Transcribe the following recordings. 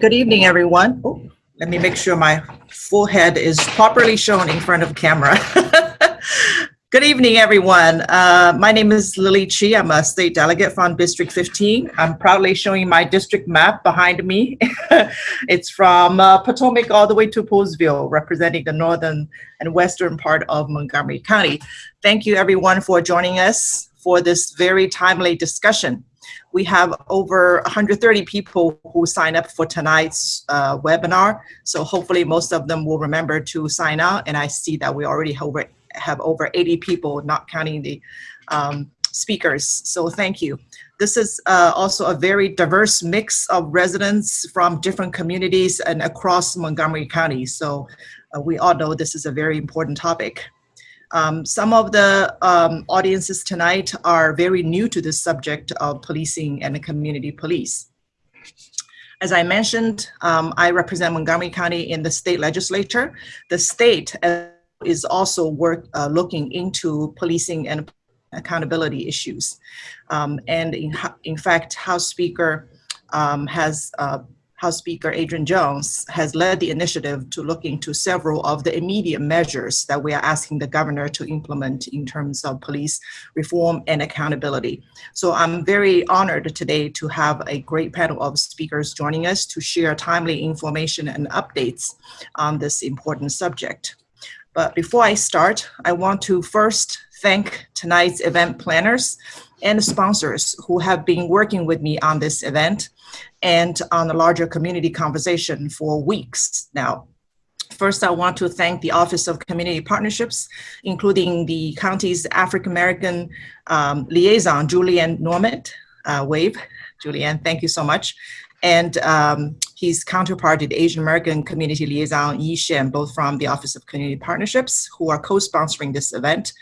Good evening, everyone. Oh, let me make sure my full head is properly shown in front of camera. Good evening, everyone. Uh, my name is Lily Qi. I'm a state delegate from District 15. I'm proudly showing my district map behind me. it's from uh, Potomac all the way to Poolesville, representing the northern and western part of Montgomery County. Thank you, everyone, for joining us for this very timely discussion we have over 130 people who sign up for tonight's uh, webinar. So hopefully most of them will remember to sign out. And I see that we already have over, have over 80 people, not counting the um, speakers. So thank you. This is uh, also a very diverse mix of residents from different communities and across Montgomery County. So uh, we all know this is a very important topic. Um, some of the um, audiences tonight are very new to this subject of policing and community police. As I mentioned, um, I represent Montgomery County in the state legislature. The state is also work, uh, looking into policing and accountability issues. Um, and in, in fact, House Speaker um, has uh, House Speaker Adrienne Jones has led the initiative to look into several of the immediate measures that we are asking the governor to implement in terms of police reform and accountability. So I'm very honored today to have a great panel of speakers joining us to share timely information and updates on this important subject. But before I start, I want to first thank tonight's event planners and sponsors who have been working with me on this event and on a larger community conversation for weeks now. First, I want to thank the Office of Community Partnerships, including the county's African American um, liaison, Julian Norment, uh, wave. Julian, thank you so much. And um, his counterpart, the Asian American Community Liaison, Yi Shen, both from the Office of Community Partnerships, who are co-sponsoring this event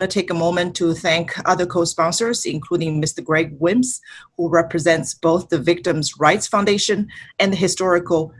to take a moment to thank other co-sponsors, including Mr. Greg Wims, who represents both the Victims' Rights Foundation and the historical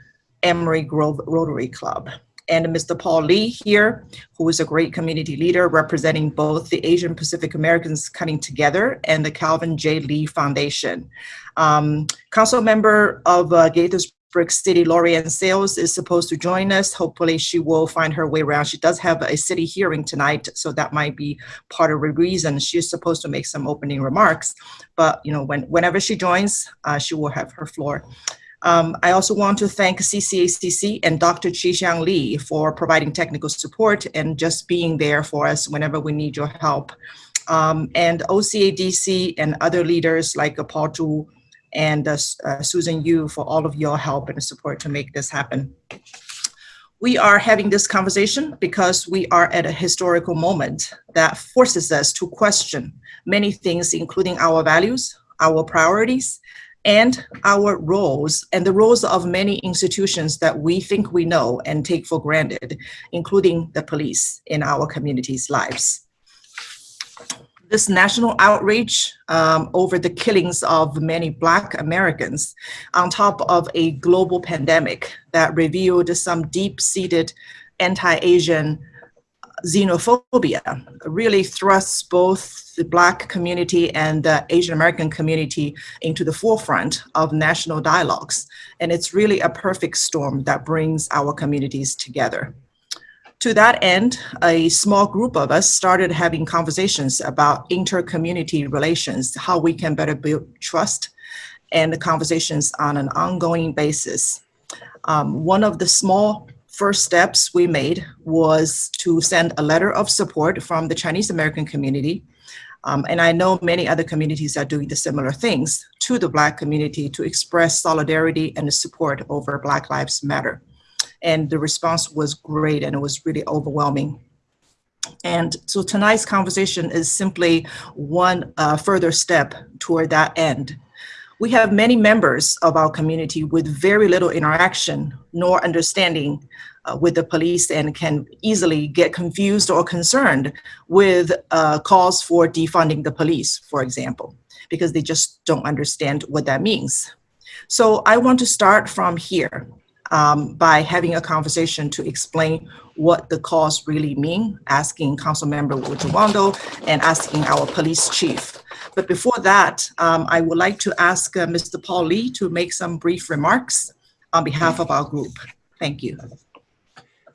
Emory Grove Rotary Club. And Mr. Paul Li here, who is a great community leader representing both the Asian Pacific Americans Coming Together and the Calvin J. Li Foundation. Um, council member of uh, Gaithers burg City, Laurie-Anne Sayles is supposed to join us. Hopefully she will find her way around. She does have a city hearing tonight, so that might be part of the reason she's supposed to make some opening remarks. But you know, when, whenever she joins, uh, she will have her floor. Um, I also want to thank CCACC and Dr. Chi-Xiang Lee for providing technical support and just being there for us whenever we need your help. Um, and OCADC and other leaders like Paul Zhu, and uh, uh, Susan Yu for all of your help and support to make this happen. We are having this conversation because we are at a historical moment that forces us to question many things, including our values, our priorities, and our roles and the roles of many institutions that we think we know and take for granted, including the police in our communities' lives this national outrage um, over the killings of many Black Americans on top of a global pandemic that revealed some deep-seated anti-Asian xenophobia really thrusts both the Black community and the Asian American community into the forefront of national dialogues. And it's really a perfect storm that brings our communities together. To that end, a small group of us started having conversations about inter-community relations, how we can better build trust and the conversations on an ongoing basis. Um, one of the small first steps we made was to send a letter of support from the Chinese American community. Um, and I know many other communities are doing the similar things to the Black community to express solidarity and support over Black Lives Matter and the response was great and it was really overwhelming. And so tonight's conversation is simply one uh, further step toward that end. We have many members of our community with very little interaction nor understanding uh, with the police and can easily get confused or concerned with uh, calls for defunding the police, for example, because they just don't understand what that means. So I want to start from here um, by having a conversation to explain what the calls really mean, asking Council Member Will Jawando and asking our police chief. But before that, um, I would like to ask uh, Mr. Paul Li to make some brief remarks. on behalf of our group. Thank you.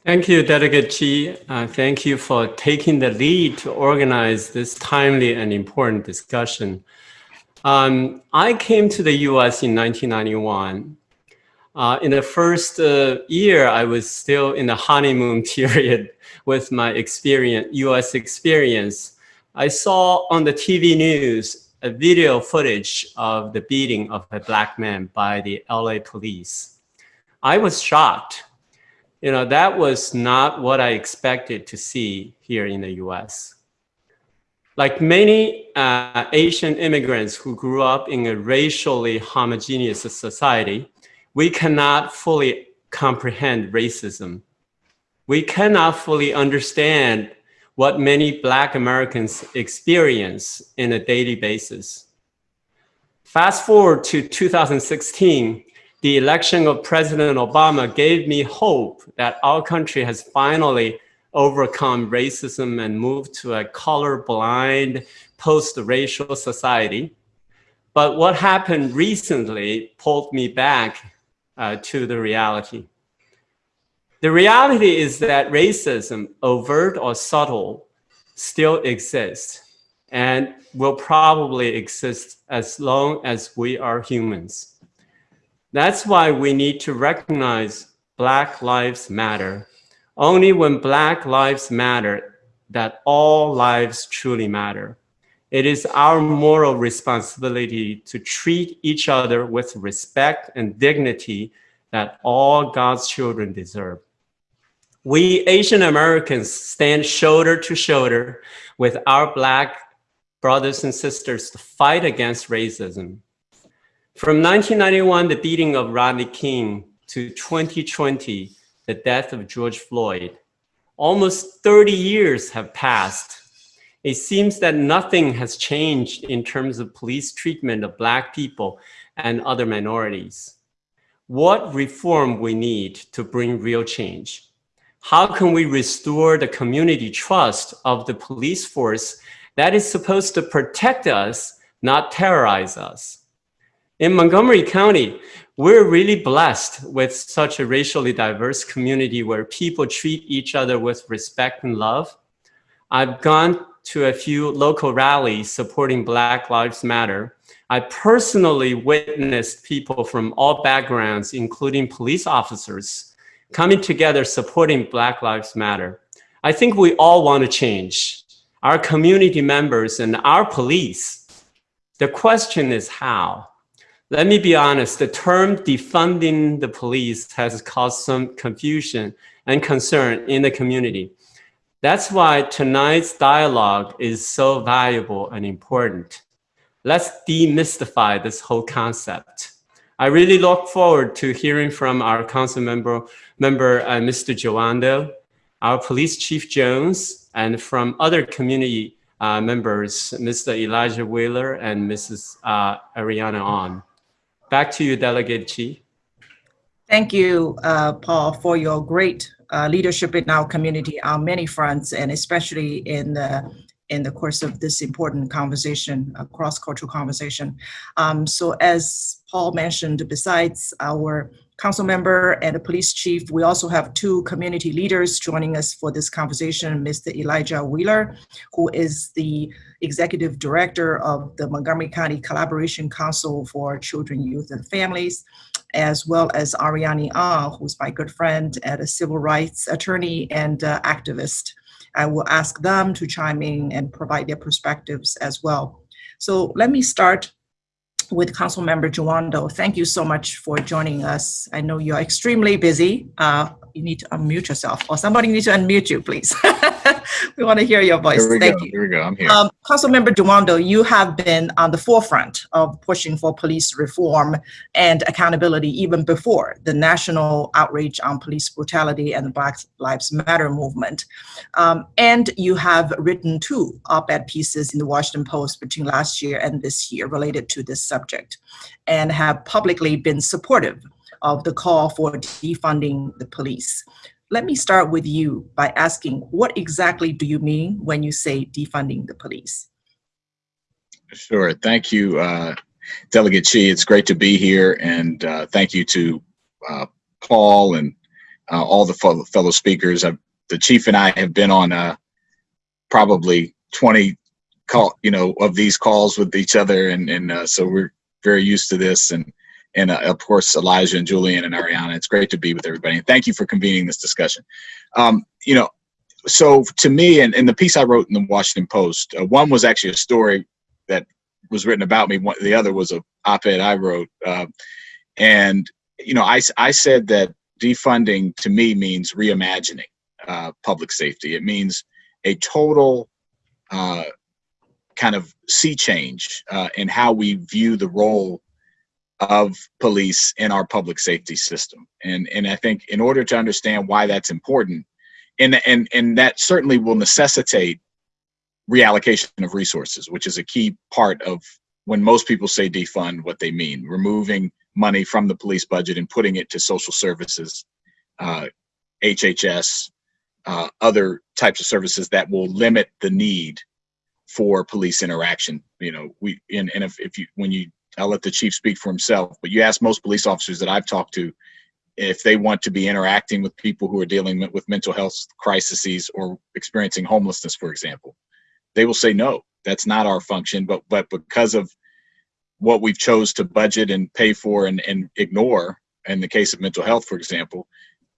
Thank you, Delegate Qi. Uh, thank you for taking the lead to organize this timely and important discussion. Um, I came to the US in 1991. Uh, in the first uh, year, I was still in the honeymoon period with my experience, US experience. I saw on the TV news a video footage of the beating of a black man by the LA police. I was shocked you know, that was not what I expected to see here in the US. Like many uh, Asian immigrants who grew up in a racially homogeneous society, we cannot fully comprehend racism. We cannot fully understand what many Black Americans experience in a daily basis. Fast forward to 2016, the election of President Obama gave me hope that our country has finally overcome racism and moved to a colorblind, post-racial society. But what happened recently pulled me back uh, to the reality. The reality is that racism, overt or subtle, still exists and will probably exist as long as we are humans. That's why we need to recognize Black Lives Matter. Only when Black Lives Matter that all lives truly matter. It is our moral responsibility to treat each other with respect and dignity that all God's children deserve. We Asian Americans stand shoulder to shoulder with our Black brothers and sisters to fight against racism. From 1991, the beating of Rodney King, to 2020, the death of George Floyd, almost 30 years have passed. It seems that nothing has changed in terms of police treatment of Black people and other minorities. What reform we need to bring real change? How can we restore the community trust of the police force that is supposed to protect us, not terrorize us? In Montgomery County, we're really blessed with such a racially diverse community where people treat each other with respect and love. I've gone to a few local rallies supporting Black Lives Matter. I personally witnessed people from all backgrounds, including police officers, coming together supporting Black Lives Matter. I think we all want to change, our community members and our police. The question is how? Let me be honest, the term defunding the police has caused some confusion and concern in the community. That's why tonight's dialogue is so valuable and important. Let's demystify this whole concept. I really look forward to hearing from our council member, member uh, Mr. Jawando, our police chief Jones, and from other community uh, members, Mr. Elijah Wheeler and Mrs. Uh, Ariana On. Back to you, Delegate Qi. Thank you, uh, Paul, for your great uh, leadership in our community on many fronts, and especially in the in the course of this important conversation, a cross-cultural conversation. Um, so as Paul mentioned, besides our council member and the police chief. We also have two community leaders joining us for this conversation, Mr. Elijah Wheeler, who is the executive director of the Montgomery County Collaboration Council for Children, Youth, and Families, as well as Ariani Ah, who's my good friend and a civil rights attorney and uh, activist. I will ask them to chime in and provide their perspectives as well. So let me start with Council Member Jawando. Thank you so much for joining us. I know you're extremely busy. Uh, you need to unmute yourself or somebody needs to unmute you, please. we want to hear your voice. Thank go. you. Here we go. I'm here. Um, Councilmember Jawando, you have been on the forefront of pushing for police reform and accountability even before the national outrage on police brutality and the Black Lives Matter movement. Um, and you have written two op-ed pieces in the Washington Post between last year and this year related to this subject and have publicly been supportive of the call for defunding the police. Let me start with you by asking, what exactly do you mean when you say defunding the police? Sure. Thank you, uh, Delegate Qi. It's great to be here, and uh, thank you to uh, Paul and uh, all the fellow, fellow speakers. I've, the chief and I have been on uh, probably 20 call, you know, of these calls with each other, and and uh, so we're very used to this. And and uh, of course Elijah and Julian and Ariana. It's great to be with everybody, and thank you for convening this discussion. Um, you know, so to me, and, and the piece I wrote in the Washington Post, uh, one was actually a story that was written about me. One, the other was a op-ed I wrote, uh, and you know, I I said that defunding to me means reimagining uh, public safety. It means a total uh, kind of sea change uh, in how we view the role of police in our public safety system. And and I think in order to understand why that's important, and and and that certainly will necessitate reallocation of resources, which is a key part of when most people say defund, what they mean, removing money from the police budget and putting it to social services, uh, HHS, uh, other types of services that will limit the need for police interaction. You know, we and, and if, if you when you I'll let the chief speak for himself, but you ask most police officers that I've talked to if they want to be interacting with people who are dealing with mental health crises or experiencing homelessness, for example, they will say no, that's not our function. But but because of what we've chose to budget and pay for and, and ignore in the case of mental health, for example,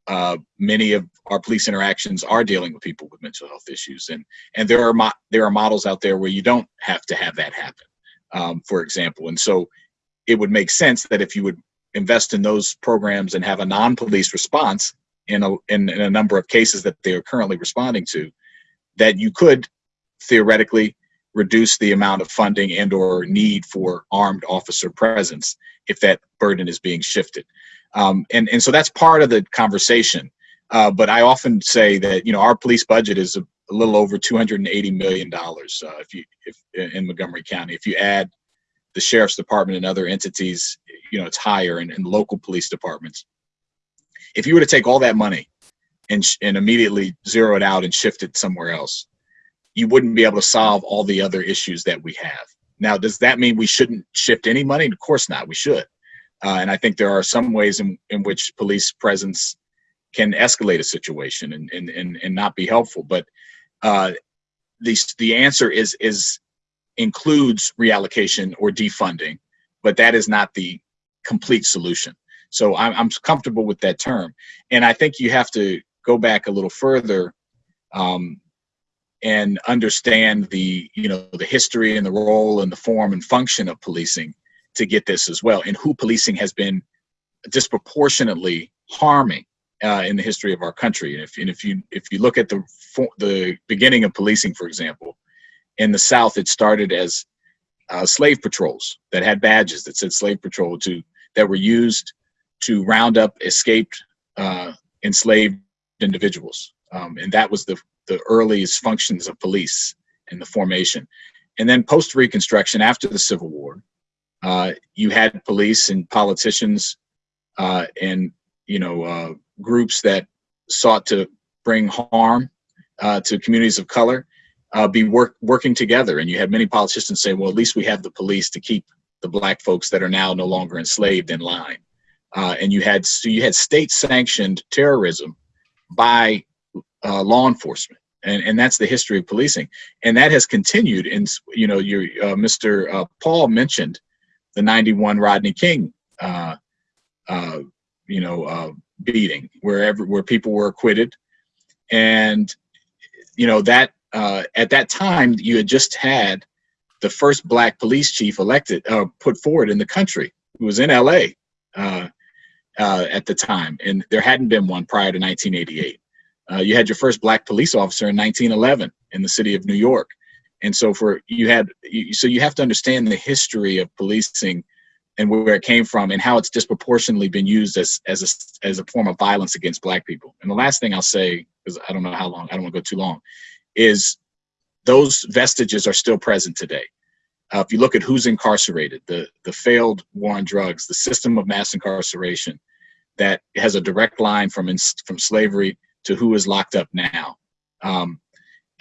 uh, many of our police interactions are dealing with people with mental health issues, and and there are there are models out there where you don't have to have that happen um, for example. And so it would make sense that if you would invest in those programs and have a non-police response in a, in, in a number of cases that they are currently responding to, that you could theoretically reduce the amount of funding and or need for armed officer presence if that burden is being shifted. Um, and, and so that's part of the conversation. Uh, but I often say that, you know, our police budget is a, little over 280 million dollars uh, if you if in Montgomery County. If you add the sheriff's department and other entities, you know it's higher, and local police departments. If you were to take all that money and and immediately zero it out and shift it somewhere else, you wouldn't be able to solve all the other issues that we have. Now, does that mean we shouldn't shift any money? Of course not. We should. Uh, and I think there are some ways in, in which police presence can escalate a situation and, and, and, and not be helpful. But uh, the the answer is is includes reallocation or defunding, but that is not the complete solution. So I'm, I'm comfortable with that term, and I think you have to go back a little further um, and understand the you know the history and the role and the form and function of policing to get this as well, and who policing has been disproportionately harming uh, in the history of our country. And if, and if you if you look at the the beginning of policing, for example, in the South, it started as uh, slave patrols that had badges that said slave patrol to that were used to round up escaped uh, enslaved individuals, um, and that was the the earliest functions of police in the formation. And then post Reconstruction, after the Civil War, uh, you had police and politicians uh, and you know uh, groups that sought to bring harm uh, to communities of color uh, be work, working together. And you had many politicians say, well, at least we have the police to keep the black folks that are now no longer enslaved in line. Uh, and you had so you had state sanctioned terrorism by uh, law enforcement. And, and that's the history of policing. And that has continued. And, you know, your, uh, Mr. Uh, Paul mentioned the 91 Rodney King, you know, beating, wherever where people were acquitted, and you know that uh, at that time you had just had the first black police chief elected, uh, put forward in the country, who was in L.A. Uh, uh, at the time, and there hadn't been one prior to 1988. Uh, you had your first black police officer in 1911 in the city of New York, and so for you had you, so you have to understand the history of policing and where it came from and how it's disproportionately been used as as a, as a form of violence against black people. And the last thing I'll say, because I don't know how long, I don't want to go too long, is those vestiges are still present today. Uh, if you look at who's incarcerated, the the failed war on drugs, the system of mass incarceration that has a direct line from in, from slavery to who is locked up now. Um,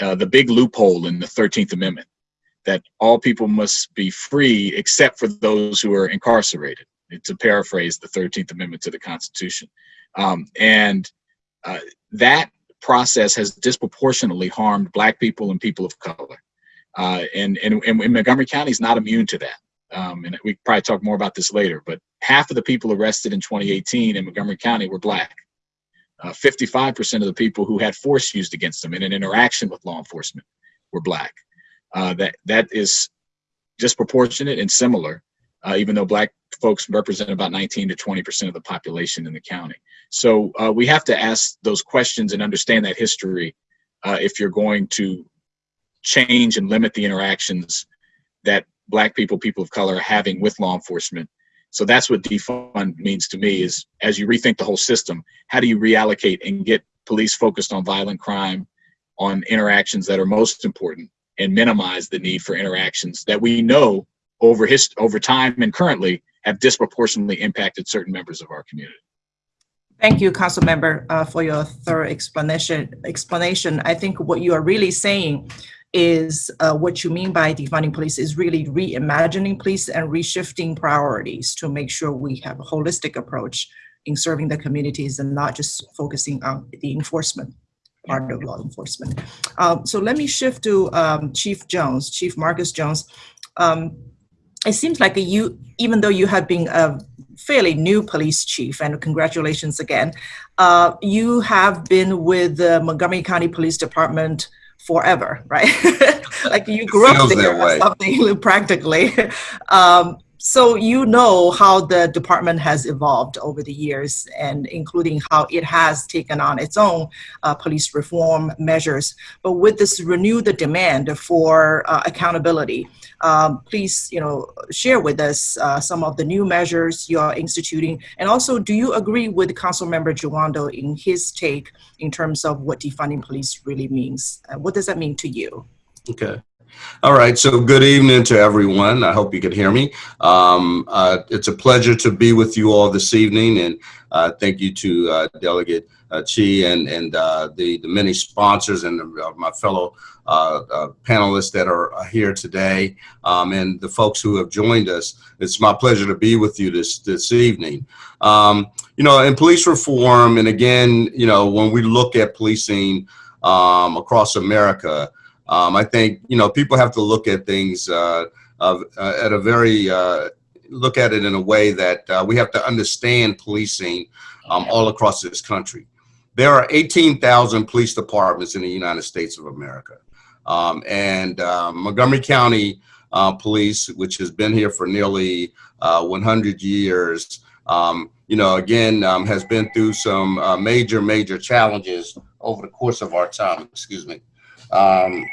uh, the big loophole in the 13th Amendment that all people must be free except for those who are incarcerated. to paraphrase the 13th Amendment to the Constitution. Um, and uh, that process has disproportionately harmed Black people and people of color. Uh, and, and, and Montgomery County is not immune to that. Um, and we probably talk more about this later, but half of the people arrested in 2018 in Montgomery County were Black. 55% uh, of the people who had force used against them in an interaction with law enforcement were Black. Uh, that that is disproportionate and similar, uh, even though Black folks represent about 19 to 20% of the population in the county. So uh, we have to ask those questions and understand that history uh, if you're going to change and limit the interactions that Black people, people of color are having with law enforcement. So that's what defund means to me is as you rethink the whole system, how do you reallocate and get police focused on violent crime, on interactions that are most important and minimize the need for interactions that we know over his over time and currently have disproportionately impacted certain members of our community. Thank you, Council Member, uh, for your thorough explanation. Explanation. I think what you are really saying is uh, what you mean by defunding police is really reimagining police and reshifting priorities to make sure we have a holistic approach in serving the communities and not just focusing on the enforcement part of law enforcement. Um, so let me shift to um, Chief Jones, Chief Marcus Jones. Um, it seems like you, even though you have been a fairly new police chief, and congratulations again, uh, you have been with the Montgomery County Police Department forever, right? like you grew up there or something practically. Um, so you know how the department has evolved over the years and including how it has taken on its own uh, police reform measures. But with this renewed demand for uh, accountability, um, please you know, share with us uh, some of the new measures you are instituting. And also, do you agree with Council Member Jawando in his take in terms of what defunding police really means? Uh, what does that mean to you? Okay. All right, so good evening to everyone. I hope you can hear me. Um, uh, it's a pleasure to be with you all this evening, and uh, thank you to uh, Delegate uh, Qi and, and uh, the, the many sponsors and the, uh, my fellow panelists that are here today, um, and the folks who have joined us. It's my pleasure to be with you this, this evening. Um, you know, in police reform, and again, you know, when we look at policing um, across America, um, I think you know people have to look at things uh, uh, at a very uh, look at it in a way that uh, we have to understand policing um, all across this country. There are 18,000 police departments in the United States of America, um, and uh, Montgomery County uh, Police, which has been here for nearly 100 years. Um, you know, again, um, has been through some major, major challenges over the course of our time. Excuse me. Um,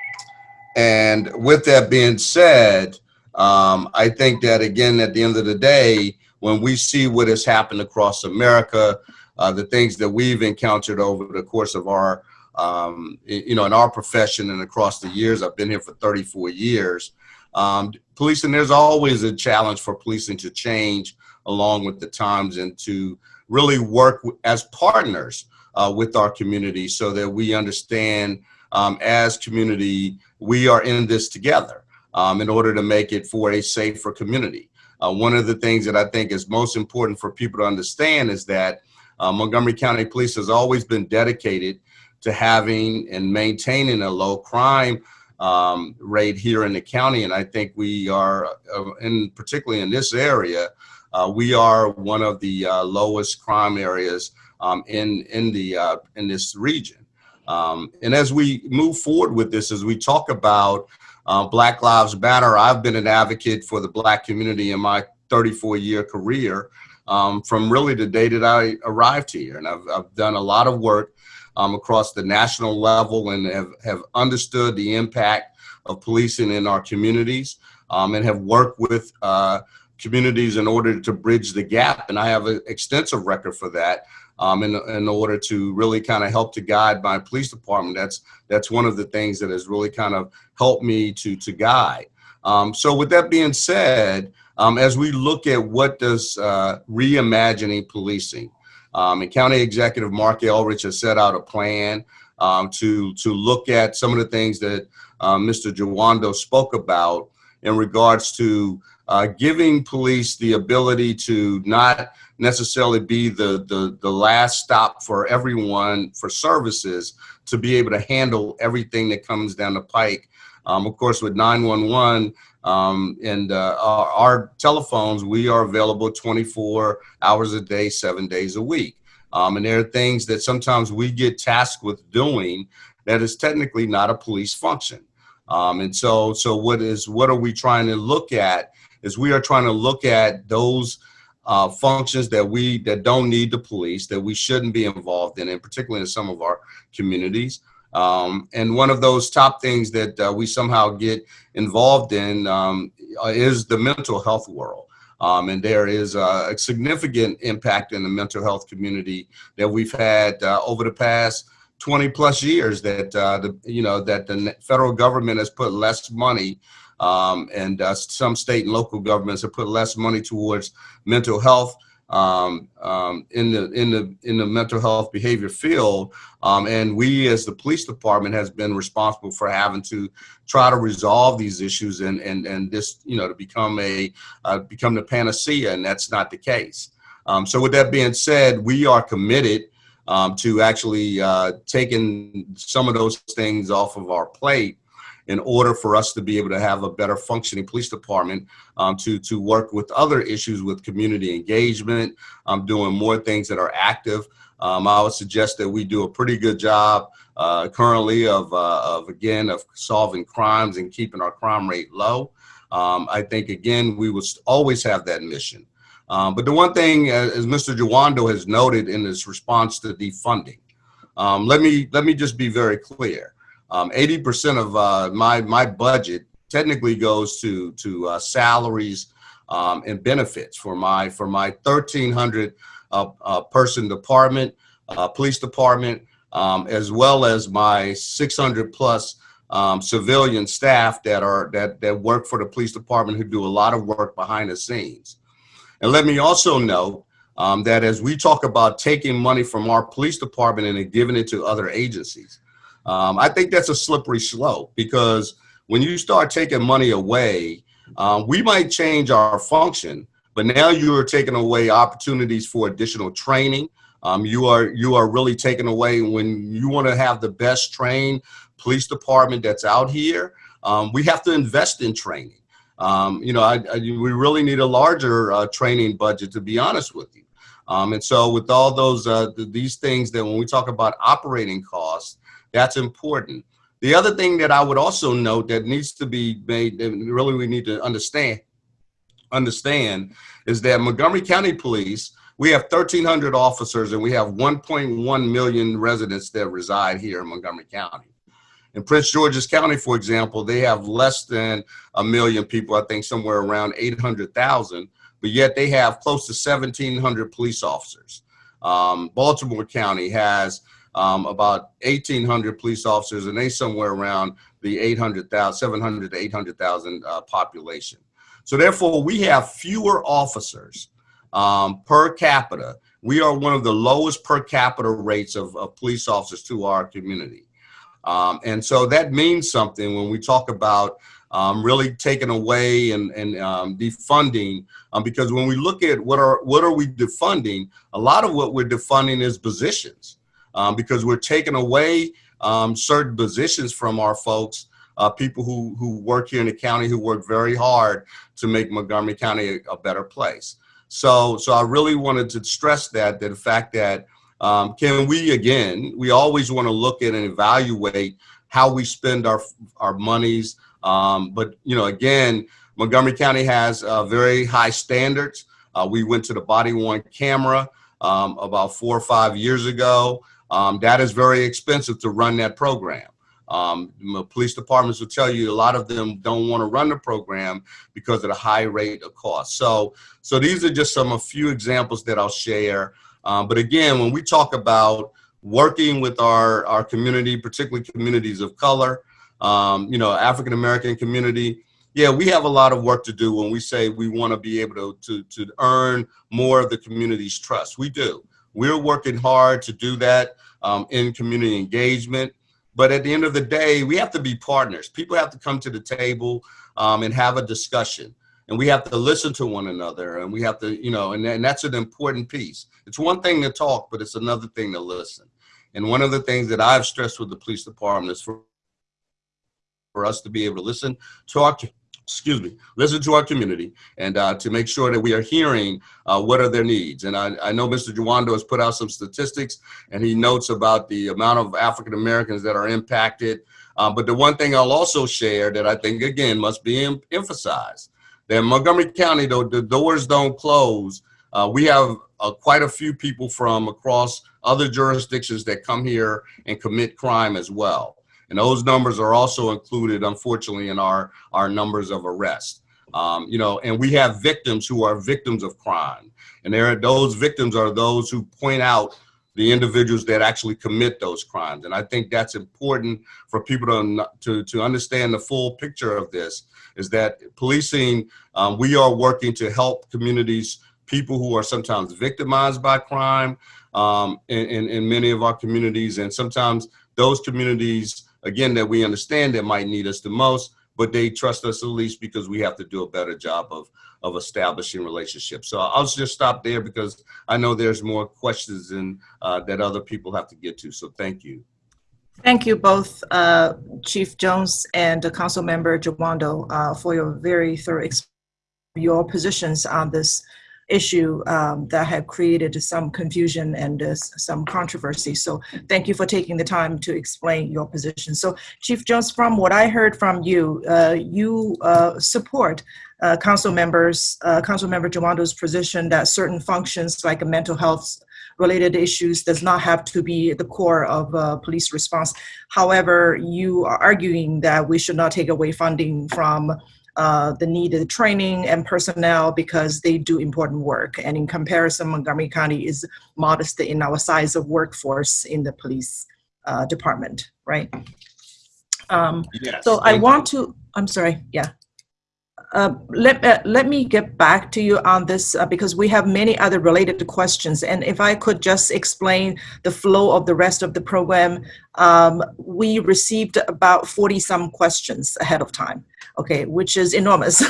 and with that being said, um, I think that again, at the end of the day, when we see what has happened across America, uh, the things that we've encountered over the course of our, um, you know, in our profession and across the years, I've been here for 34 years. Um, policing, there's always a challenge for policing to change along with the times and to really work as partners uh, with our community so that we understand um, as community, we are in this together um, in order to make it for a safer community. Uh, one of the things that I think is most important for people to understand is that uh, Montgomery County Police has always been dedicated to having and maintaining a low crime um, rate here in the county. And I think we are, uh, in particularly in this area, uh, we are one of the uh, lowest crime areas um, in in the uh, in this region. Um, and as we move forward with this, as we talk about uh, Black Lives Matter, I've been an advocate for the Black community in my 34 year career um, from really the day that I arrived here. And I've, I've done a lot of work um, across the national level and have, have understood the impact of policing in our communities um, and have worked with uh, communities in order to bridge the gap. And I have an extensive record for that um, in, in order to really kind of help to guide my police department. That's that's one of the things that has really kind of helped me to to guide. Um, so with that being said, um, as we look at what does uh, reimagining policing, um, and County Executive Marc Elrich has set out a plan um, to to look at some of the things that uh, Mr. Jawando spoke about in regards to uh, giving police the ability to not necessarily be the, the, the last stop for everyone for services to be able to handle everything that comes down the pike. Um, of course, with 911 um, and uh, our, our, telephones, we are available 24 hours a day, seven days a week. Um, and there are things that sometimes we get tasked with doing that is technically not a police function. Um, and so, so what is what are we trying to look at? Is we are trying to look at those uh, functions that we that don't need the police that we shouldn't be involved in, and particularly in some of our communities. Um, and one of those top things that uh, we somehow get involved in um, is the mental health world. Um, and there is a significant impact in the mental health community that we've had uh, over the past 20 plus years that uh, the you know that the federal government has put less money um, and uh, some state and local governments have put less money towards mental health um, um, in the in the in the mental health behavior field, um, and we as the police department has been responsible for having to try to resolve these issues and and and this you know to become a uh, become the panacea, and that's not the case. Um, so with that being said, we are committed um, to actually uh, taking some of those things off of our plate in order for us to be able to have a better functioning police department um, to, to work with other issues with community engagement, um, doing more things that are active. Um, I would suggest that we do a pretty good job uh, currently of, uh, of, again, of solving crimes and keeping our crime rate low. Um, I think, again, we will always have that mission. Um, but the one thing, uh, as Mr. Jawando has noted in his response to defunding, um, let me let me just be very clear. 80% um, of uh, my my budget technically goes to to uh, salaries um, and benefits for my for my 1,300 uh, uh, person department, uh, police department, um, as well as my 600 plus um, civilian staff that are that that work for the police department who do a lot of work behind the scenes. And let me also note um, that as we talk about taking money from our police department and giving it to other agencies, um, I think that's a slippery slope because when you start taking money away, um, we might change our function, but now you are taking away opportunities for additional training. Um, you are you are really taking away when you want to have the best trained police department that's out here. Um, we have to invest in training. Um, you know, I, I, we really need a larger uh, training budget, to be honest with you. Um, and so with all those, uh, th these things that when we talk about operating costs, that's important. The other thing that I would also note that needs to be made, that really we need to understand, understand is that Montgomery County Police, we have 1,300 officers and we have 1.1 million residents that reside here in Montgomery County. In Prince George's County, for example, they have less than a million people, I think somewhere around 800,000, but yet they have close to 1,700 police officers. Um, Baltimore County has um, about 1,800 police officers, and they somewhere around the 800,000, 700 to 800,000 uh, population. So therefore, we have fewer officers um, per capita. We are one of the lowest per capita rates of, of police officers to our community. Um, and so that means something when we talk about um, really taking away and, and um, defunding, um, because when we look at what are what are we defunding, a lot of what we're defunding is positions, um, because we're taking away um, certain positions from our folks, uh, people who who work here in the county who work very hard to make Montgomery County a, a better place. So so I really wanted to stress that that the fact that um, can we, again, we always want to look at and evaluate how we spend our, our monies. Um, but, you know, again, Montgomery County has uh, very high standards. Uh, we went to the body worn camera um, about four or five years ago. Um, that is very expensive to run that program. Um, police departments will tell you a lot of them don't want to run the program because of the high rate of cost. So, so these are just some a few examples that I'll share. Um, but again, when we talk about working with our, our community, particularly communities of color, um, you know, African American community, yeah, we have a lot of work to do when we say we want to be able to, to, to earn more of the community's trust. We do. We're working hard to do that um, in community engagement. But at the end of the day, we have to be partners. People have to come to the table um, and have a discussion. and we have to listen to one another and we have to, you know, and, and that's an important piece. It's one thing to talk, but it's another thing to listen. And one of the things that I've stressed with the police department is for, for us to be able to listen talk to excuse me, listen to our community and uh, to make sure that we are hearing uh, what are their needs. And I, I know Mr. Jawando has put out some statistics and he notes about the amount of African Americans that are impacted. Uh, but the one thing I'll also share that I think, again, must be em emphasized, that Montgomery County, though, the doors don't close. Uh, we have uh, quite a few people from across other jurisdictions that come here and commit crime as well. And those numbers are also included, unfortunately, in our, our numbers of arrests. Um, you know, and we have victims who are victims of crime. And there those victims are those who point out the individuals that actually commit those crimes. And I think that's important for people to, to, to understand the full picture of this, is that policing, um, we are working to help communities, people who are sometimes victimized by crime um, in, in, in many of our communities. And sometimes those communities again, that we understand that might need us the most, but they trust us at least because we have to do a better job of, of establishing relationships. So I'll just stop there because I know there's more questions and uh, that other people have to get to. So thank you. Thank you both, uh, Chief Jones and uh, Council Member Jawando, uh, for your very thorough your positions on this issue um, that have created some confusion and uh, some controversy. So thank you for taking the time to explain your position. So Chief Jones, from what I heard from you, uh, you uh, support uh, council members, uh, Council Member Jawando's position that certain functions like mental health related issues does not have to be the core of uh, police response. However, you are arguing that we should not take away funding from uh, the needed training and personnel because they do important work. And in comparison, Montgomery County is modest in our size of workforce in the police uh, department, right? Um, Yes, so I want to, I'm sorry, yeah. Uh, let, uh, let me get back to you on this uh, because we have many other related questions. And if I could just explain the flow of the rest of the program, um, we received about 40 some questions ahead of time okay, which is enormous.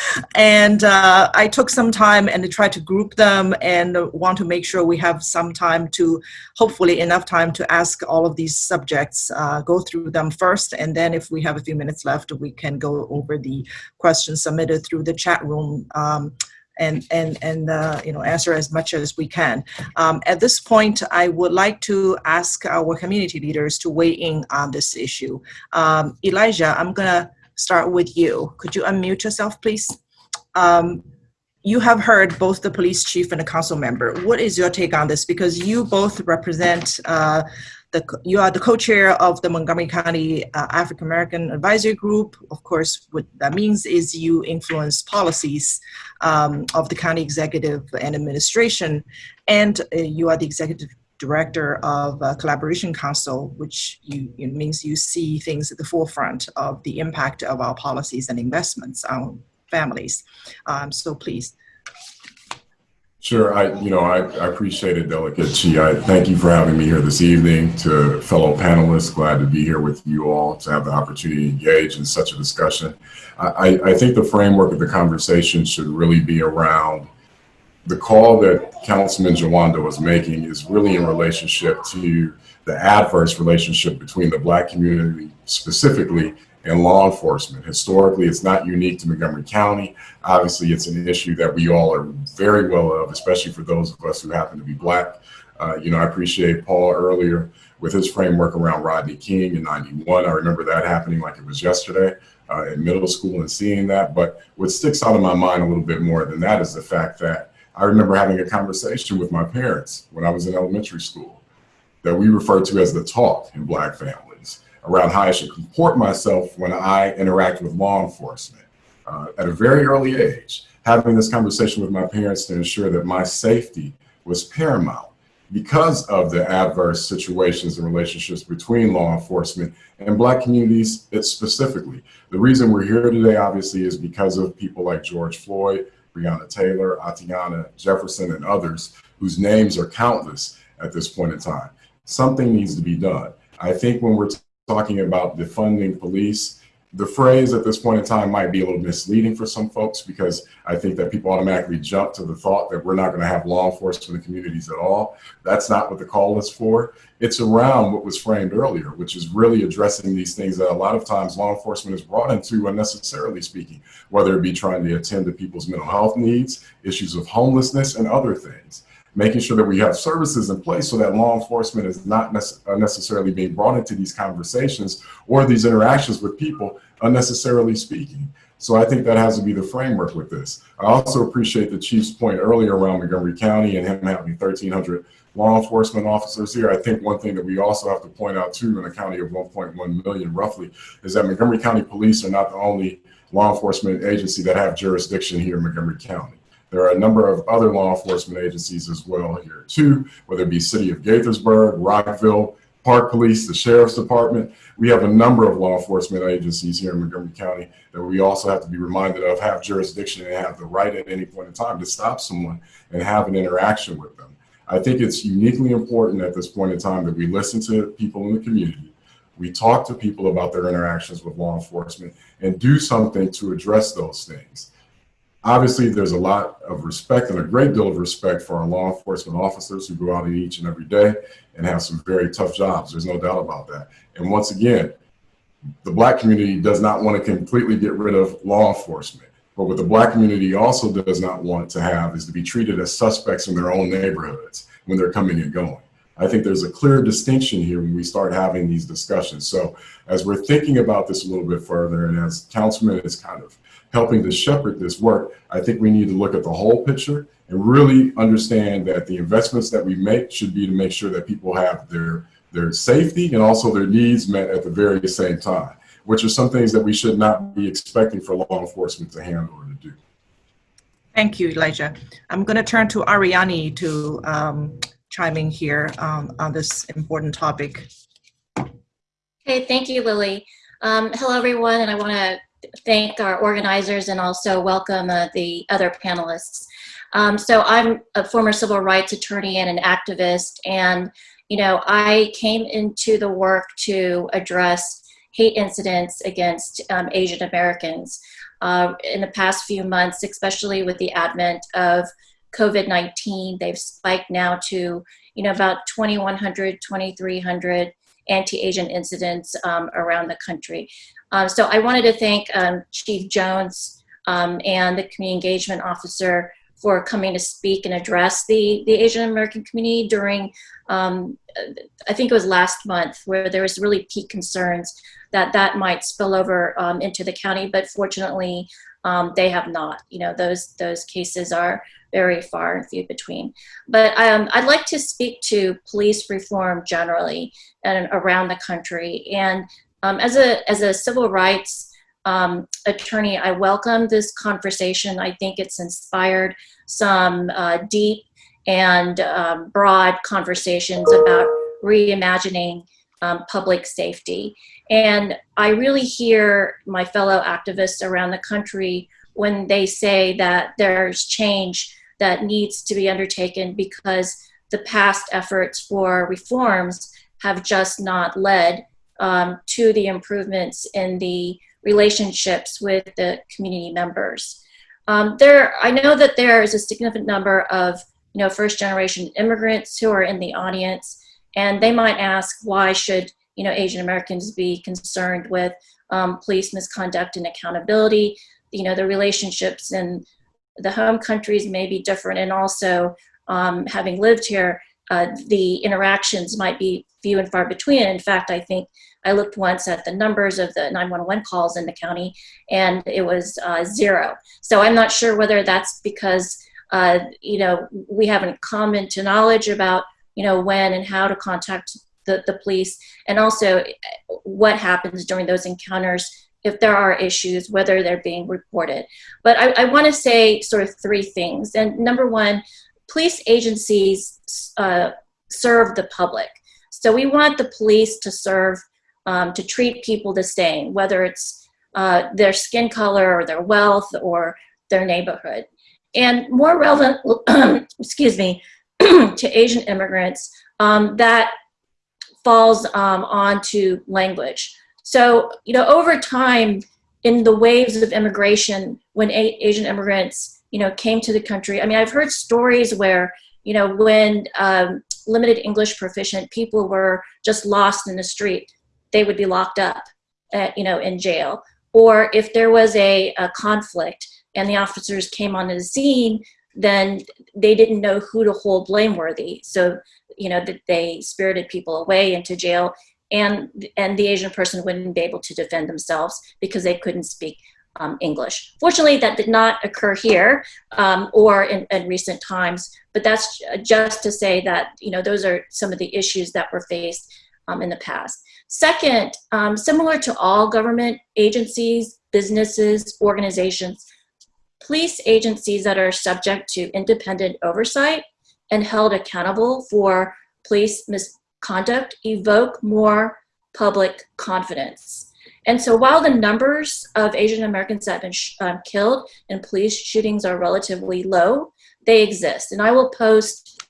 and uh, I took some time and tried to group them and want to make sure we have some time to, hopefully enough time to ask all of these subjects, uh, go through them first, and then if we have a few minutes left, we can go over the questions submitted through the chat room. Um, and and and uh, you know answer as much as we can. Um, at this point, I would like to ask our community leaders to weigh in on this issue. Um, Elijah, I'm gonna start with you. Could you unmute yourself, please? Um, you have heard both the police chief and the council member. What is your take on this? Because you both represent uh, the you are the co-chair of the Montgomery County uh, African American Advisory Group. Of course, what that means is you influence policies um, of the county executive and administration, and uh, you are the executive director of Collaboration Council, which you, means you see things at the forefront of the impact of our policies and investments on families. Um, so please. Sure, I you know I, I appreciate it, Delegate Qi. I thank you for having me here this evening. To fellow panelists, glad to be here with you all to have the opportunity to engage in such a discussion. I, I think the framework of the conversation should really be around the call that Councilman Jawando was making is really in relationship to the adverse relationship between the Black community specifically and law enforcement. Historically, it's not unique to Montgomery County. Obviously, it's an issue that we all are very well of, especially for those of us who happen to be Black. Uh, you know, I appreciate Paul earlier with his framework around Rodney King in 91. I remember that happening like it was yesterday uh, in middle school and seeing that. But what sticks out of my mind a little bit more than that is the fact that I remember having a conversation with my parents when I was in elementary school that we refer to as the talk in Black families around how I should comport myself when I interact with law enforcement. Uh, at a very early age, having this conversation with my parents to ensure that my safety was paramount because of the adverse situations and relationships between law enforcement and Black communities specifically. The reason we're here today, obviously, is because of people like George Floyd, Breonna Taylor, Atiana Jefferson, and others whose names are countless at this point in time. Something needs to be done. I think when we're talking about defunding police, the phrase at this point in time might be a little misleading for some folks because I think that people automatically jump to the thought that we're not going to have law enforcement in communities at all. That's not what the call is for. It's around what was framed earlier, which is really addressing these things that a lot of times law enforcement is brought into unnecessarily speaking, whether it be trying to attend to people's mental health needs, issues of homelessness, and other things making sure that we have services in place so that law enforcement is not nece uh, necessarily being brought into these conversations or these interactions with people unnecessarily speaking. So I think that has to be the framework with this. I also appreciate the chief's point earlier around Montgomery County and him having 1,300 law enforcement officers here. I think one thing that we also have to point out too in a county of 1.1 million roughly is that Montgomery County Police are not the only law enforcement agency that have jurisdiction here in Montgomery County. There are a number of other law enforcement agencies as well here too, whether it be City of Gaithersburg, Rockville, Park Police, the Sheriff's Department. We have a number of law enforcement agencies here in Montgomery County that we also have to be reminded of have jurisdiction and have the right at any point in time to stop someone and have an interaction with them. I think it's uniquely important at this point in time that we listen to people in the community. We talk to people about their interactions with law enforcement and do something to address those things. Obviously, there's a lot of respect and a great deal of respect for our law enforcement officers who go out each and every day and have some very tough jobs. There's no doubt about that. And once again, the black community does not want to completely get rid of law enforcement. But what the black community also does not want to have is to be treated as suspects in their own neighborhoods when they're coming and going. I think there's a clear distinction here when we start having these discussions. So as we're thinking about this a little bit further and as Councilman is kind of helping to shepherd this work, I think we need to look at the whole picture and really understand that the investments that we make should be to make sure that people have their their safety and also their needs met at the very same time, which are some things that we should not be expecting for law enforcement to handle or to do. Thank you, Elijah. I'm going to turn to Ariani to um, chime in here um, on this important topic. Okay, thank you, Lily. Um, hello, everyone, and I want to thank our organizers and also welcome uh, the other panelists. Um, so I'm a former civil rights attorney and an activist, and you know I came into the work to address hate incidents against um, Asian Americans uh, in the past few months, especially with the advent of COVID-19. They've spiked now to you know about 2,100, 2,300 anti-Asian incidents um, around the country. Um, so I wanted to thank um, Chief Jones um, and the community engagement officer for coming to speak and address the, the Asian American community during, um, I think it was last month, where there was really peak concerns that that might spill over um, into the county, but fortunately um, they have not. You know, those, those cases are very far and few between. But I'd like to speak to police reform generally and around the country. And um, as, a, as a civil rights um, attorney, I welcome this conversation. I think it's inspired some uh, deep and um, broad conversations about reimagining um, public safety. And I really hear my fellow activists around the country when they say that there's change that needs to be undertaken because the past efforts for reforms have just not led um, to the improvements in the relationships with the community members. Um, there, I know that there is a significant number of you know first generation immigrants who are in the audience, and they might ask why should you know Asian Americans be concerned with um, police misconduct and accountability? You know the relationships in the home countries may be different, and also um, having lived here, uh, the interactions might be few and far between. In fact, I think I looked once at the numbers of the 911 calls in the county and it was uh, zero. So I'm not sure whether that's because, uh, you know, we haven't come to knowledge about, you know, when and how to contact the, the police and also what happens during those encounters if there are issues, whether they're being reported. But I, I want to say sort of three things. And number one, police agencies uh, serve the public. So we want the police to serve, um, to treat people the same, whether it's uh, their skin color or their wealth or their neighborhood. And more relevant, excuse me, to Asian immigrants, um, that falls um, onto language. So, you know, over time, in the waves of immigration, when A Asian immigrants, you know, came to the country, I mean, I've heard stories where, you know, when um, limited English proficient people were just lost in the street, they would be locked up, at, you know, in jail. Or if there was a, a conflict and the officers came on the scene, then they didn't know who to hold blameworthy. So, you know, that they spirited people away into jail and, and the Asian person wouldn't be able to defend themselves because they couldn't speak um, English. Fortunately, that did not occur here um, or in, in, recent times, but that's just to say that, you know, those are some of the issues that were faced um, in the past. Second, um, similar to all government agencies, businesses, organizations, police agencies that are subject to independent oversight and held accountable for police misconduct evoke more public confidence. And so while the numbers of Asian Americans that have been um, killed in police shootings are relatively low, they exist. And I will post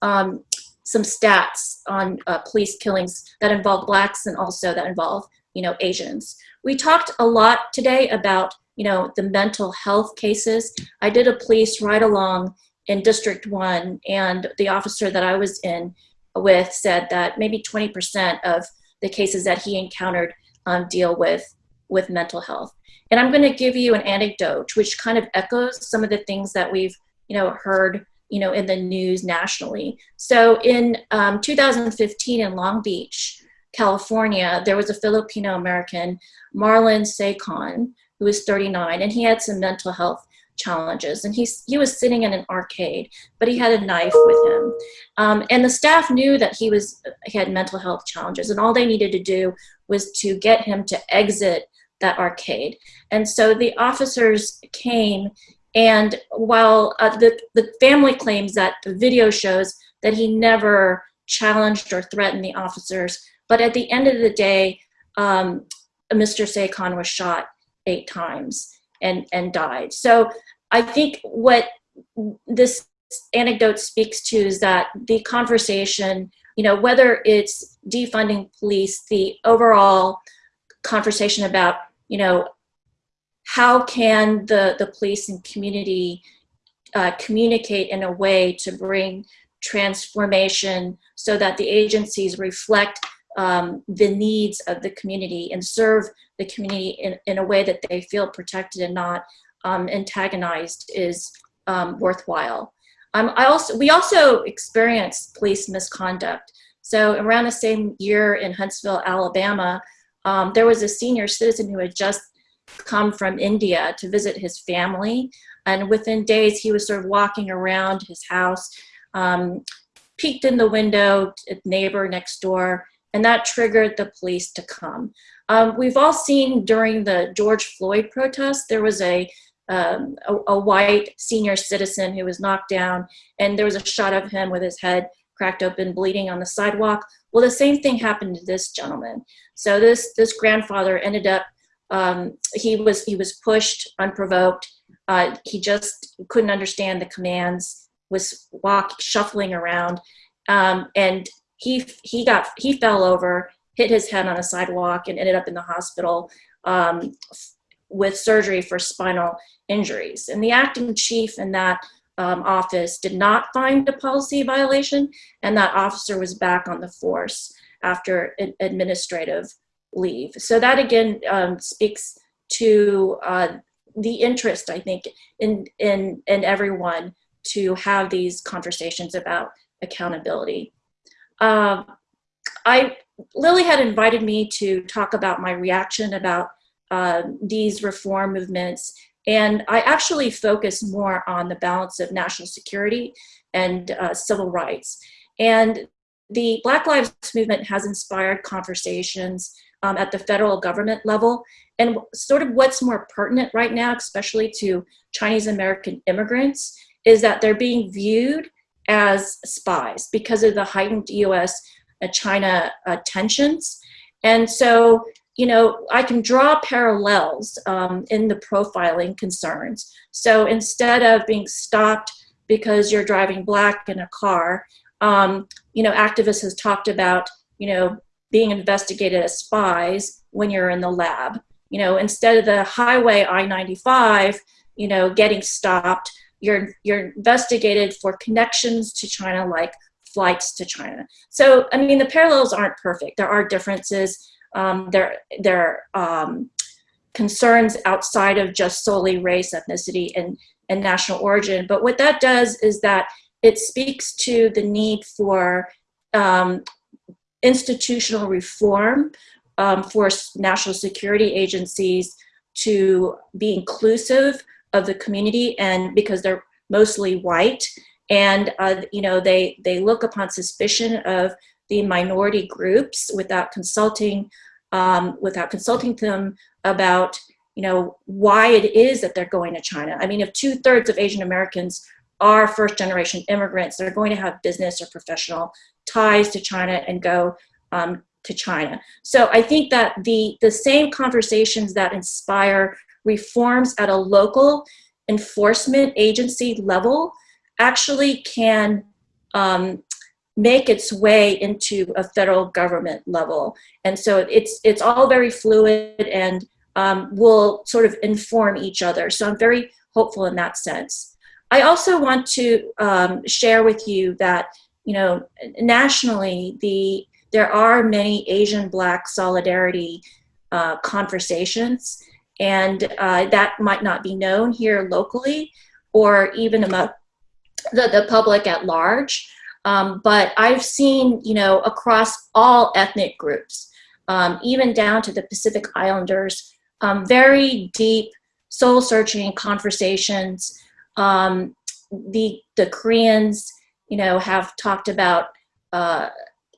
um, some stats on uh, police killings that involve blacks and also that involve, you know, Asians. We talked a lot today about, you know, the mental health cases. I did a police ride along in District 1 and the officer that I was in with said that maybe 20% of the cases that he encountered um, deal with, with mental health. And I'm gonna give you an anecdote which kind of echoes some of the things that we've you know, heard you know, in the news nationally. So in um, 2015 in Long Beach, California, there was a Filipino American, Marlon Secon, who was 39, and he had some mental health challenges. And he's, he was sitting in an arcade, but he had a knife with him. Um, and the staff knew that he, was, he had mental health challenges, and all they needed to do was to get him to exit that arcade. And so the officers came and while uh, the, the family claims that the video shows that he never challenged or threatened the officers, but at the end of the day, um, Mr. Secon was shot eight times and, and died. So I think what this anecdote speaks to is that the conversation, you know, whether it's defunding police, the overall conversation about, you know, how can the, the police and community uh, communicate in a way to bring transformation so that the agencies reflect um, the needs of the community and serve the community in, in a way that they feel protected and not um, antagonized is um, worthwhile. Um, I also, we also experienced police misconduct. So around the same year in Huntsville, Alabama, um, there was a senior citizen who had just come from India to visit his family. And within days, he was sort of walking around his house, um, peeked in the window, a neighbor next door, and that triggered the police to come. Um, we've all seen during the George Floyd protest, there was a, um, a, a, white senior citizen who was knocked down, and there was a shot of him with his head cracked open, bleeding on the sidewalk. Well, the same thing happened to this gentleman. So this, this grandfather ended up um, he was he was pushed unprovoked. Uh, he just couldn't understand the commands. Was walk shuffling around, um, and he he got he fell over, hit his head on a sidewalk, and ended up in the hospital um, with surgery for spinal injuries. And the acting chief in that um, office did not find a policy violation, and that officer was back on the force after administrative leave. So that again um, speaks to uh, the interest, I think, in, in, in everyone to have these conversations about accountability. Uh, I, Lily had invited me to talk about my reaction about uh, these reform movements and I actually focus more on the balance of national security and uh, civil rights. And the Black Lives Movement has inspired conversations um, at the federal government level. And sort of what's more pertinent right now, especially to Chinese American immigrants, is that they're being viewed as spies because of the heightened US uh, China uh, tensions. And so, you know, I can draw parallels um, in the profiling concerns. So instead of being stopped because you're driving black in a car, um, you know, activists has talked about, you know, being investigated as spies when you're in the lab. You know, instead of the highway I-95, you know, getting stopped, you're you're investigated for connections to China, like flights to China. So, I mean, the parallels aren't perfect. There are differences. Um, there, there are um, concerns outside of just solely race, ethnicity, and, and national origin. But what that does is that it speaks to the need for um, institutional reform um, for national security agencies to be inclusive of the community and because they're mostly white and uh, you know they they look upon suspicion of the minority groups without consulting um, without consulting them about you know why it is that they're going to China. I mean, if two thirds of Asian Americans are first generation immigrants, they're going to have business or professional ties to China and go um, to China. So I think that the the same conversations that inspire reforms at a local enforcement agency level actually can um, make its way into a federal government level. And so it's, it's all very fluid and um, will sort of inform each other. So I'm very hopeful in that sense. I also want to um, share with you that, you know, nationally, the there are many Asian Black solidarity uh, conversations, and uh, that might not be known here locally or even among the, the public at large. Um, but I've seen, you know, across all ethnic groups, um, even down to the Pacific Islanders, um, very deep, soul-searching conversations. Um, the the Koreans, you know, have talked about uh,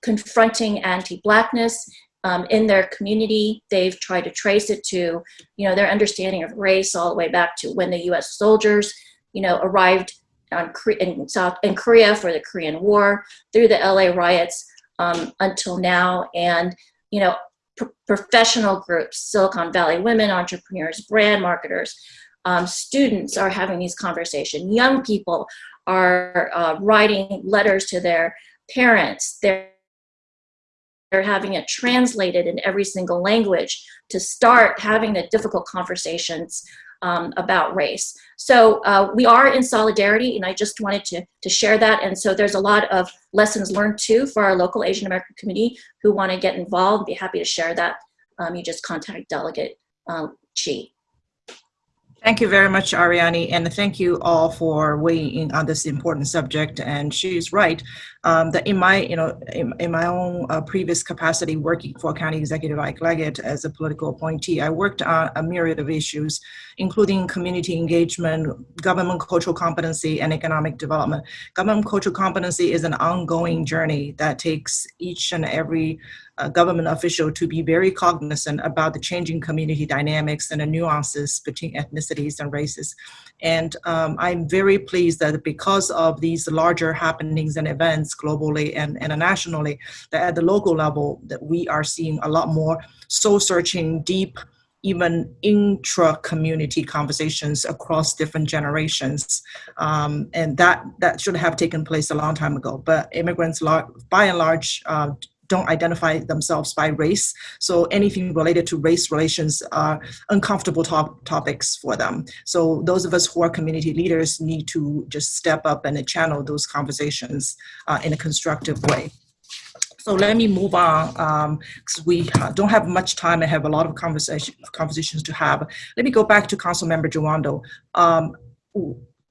confronting anti-blackness um, in their community. They've tried to trace it to, you know, their understanding of race all the way back to when the U.S. soldiers, you know, arrived on, in South in Korea for the Korean War, through the LA riots um, until now, and you know, professional groups, Silicon Valley women, entrepreneurs, brand marketers, um, students are having these conversations. Young people are uh, writing letters to their parents. They're having it translated in every single language to start having the difficult conversations um, about race. So uh, we are in solidarity, and I just wanted to, to share that. And so there's a lot of lessons learned too for our local Asian American community who want to get involved. Be happy to share that. Um, you just contact Delegate um, Qi. Thank you very much, Ariane, and thank you all for weighing in on this important subject. And she's right um, that in my, you know, in, in my own uh, previous capacity working for County Executive Ike Leggett as a political appointee, I worked on a myriad of issues, including community engagement, government cultural competency, and economic development. Government cultural competency is an ongoing journey that takes each and every uh, government official to be very cognizant about the changing community dynamics and the nuances between ethnicities and races. And um, I'm very pleased that because of these larger happenings and events globally and internationally, that at the local level, that we are seeing a lot more soul-searching, deep, even intra-community conversations across different generations. Um, and that, that should have taken place a long time ago. But immigrants, by and large, uh, don't identify themselves by race. So anything related to race relations are uncomfortable top topics for them. So those of us who are community leaders need to just step up and channel those conversations uh, in a constructive way. So let me move on because um, we don't have much time and have a lot of conversation, conversations to have. Let me go back to Council Member Jawando. Um,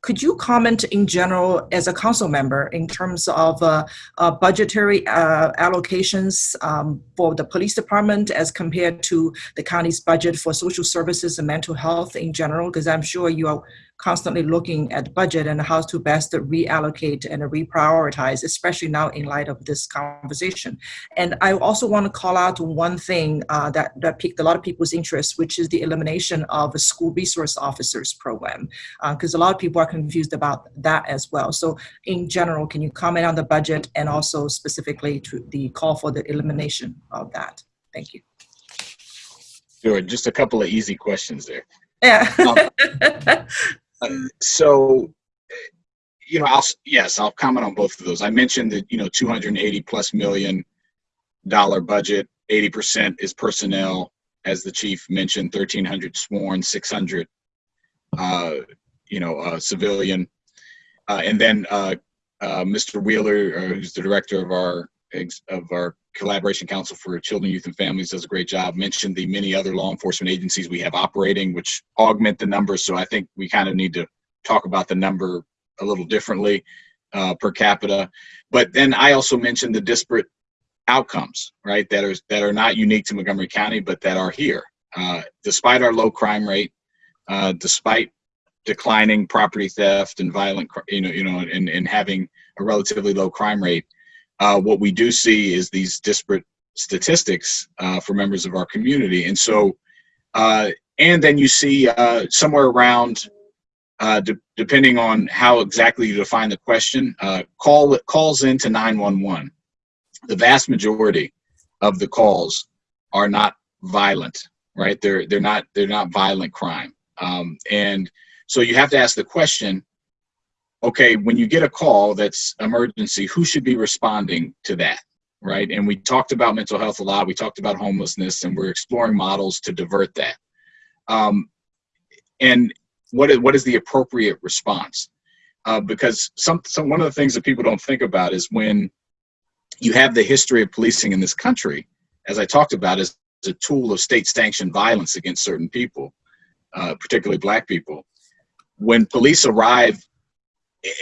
could you comment in general as a council member in terms of uh, uh, budgetary uh, allocations um, for the police department as compared to the county's budget for social services and mental health in general? Because I'm sure you are constantly looking at budget and how to best reallocate and reprioritize, especially now in light of this conversation. And I also want to call out one thing uh, that, that piqued a lot of people's interest, which is the elimination of a school resource officers program, because uh, a lot of people are confused about that as well. So in general, can you comment on the budget and also specifically to the call for the elimination of that? Thank you. Sure, just a couple of easy questions there. Yeah. um, so you know i'll yes i'll comment on both of those i mentioned that you know 280 plus million dollar budget. 80% is personnel, as the chief mentioned, 1,300 sworn, 600, uh, you know, uh, civilian. Uh, and then uh, uh, Mr. Wheeler, uh, who's the director of our of our collaboration council for children, youth, and families, does a great job. Mentioned the many other law enforcement agencies we have operating, which augment the numbers. So I think we kind of need to talk about the number a little differently uh, per capita. But then I also mentioned the disparate outcomes, right? That are that are not unique to Montgomery County, but that are here. Uh, despite our low crime rate, uh, despite declining property theft and violent, you know, you know, and, and having a relatively low crime rate, uh, what we do see is these disparate statistics uh, for members of our community. And so, uh, and then you see uh, somewhere around, uh, de- depending on how exactly you define the question, uh, call calls into 911. The vast majority of the calls are not violent, right? They're they're not they're not violent crime, um, and so you have to ask the question okay, when you get a call that's emergency, who should be responding to that? Right. And we talked about mental health a lot. We talked about homelessness, and we're exploring models to divert that. Um, and what is, what is the appropriate response? Uh, because some, some one of the things that people don't think about is when you have the history of policing in this country, as I talked about, as a tool of state sanctioned violence against certain people, uh, particularly black people. When police arrive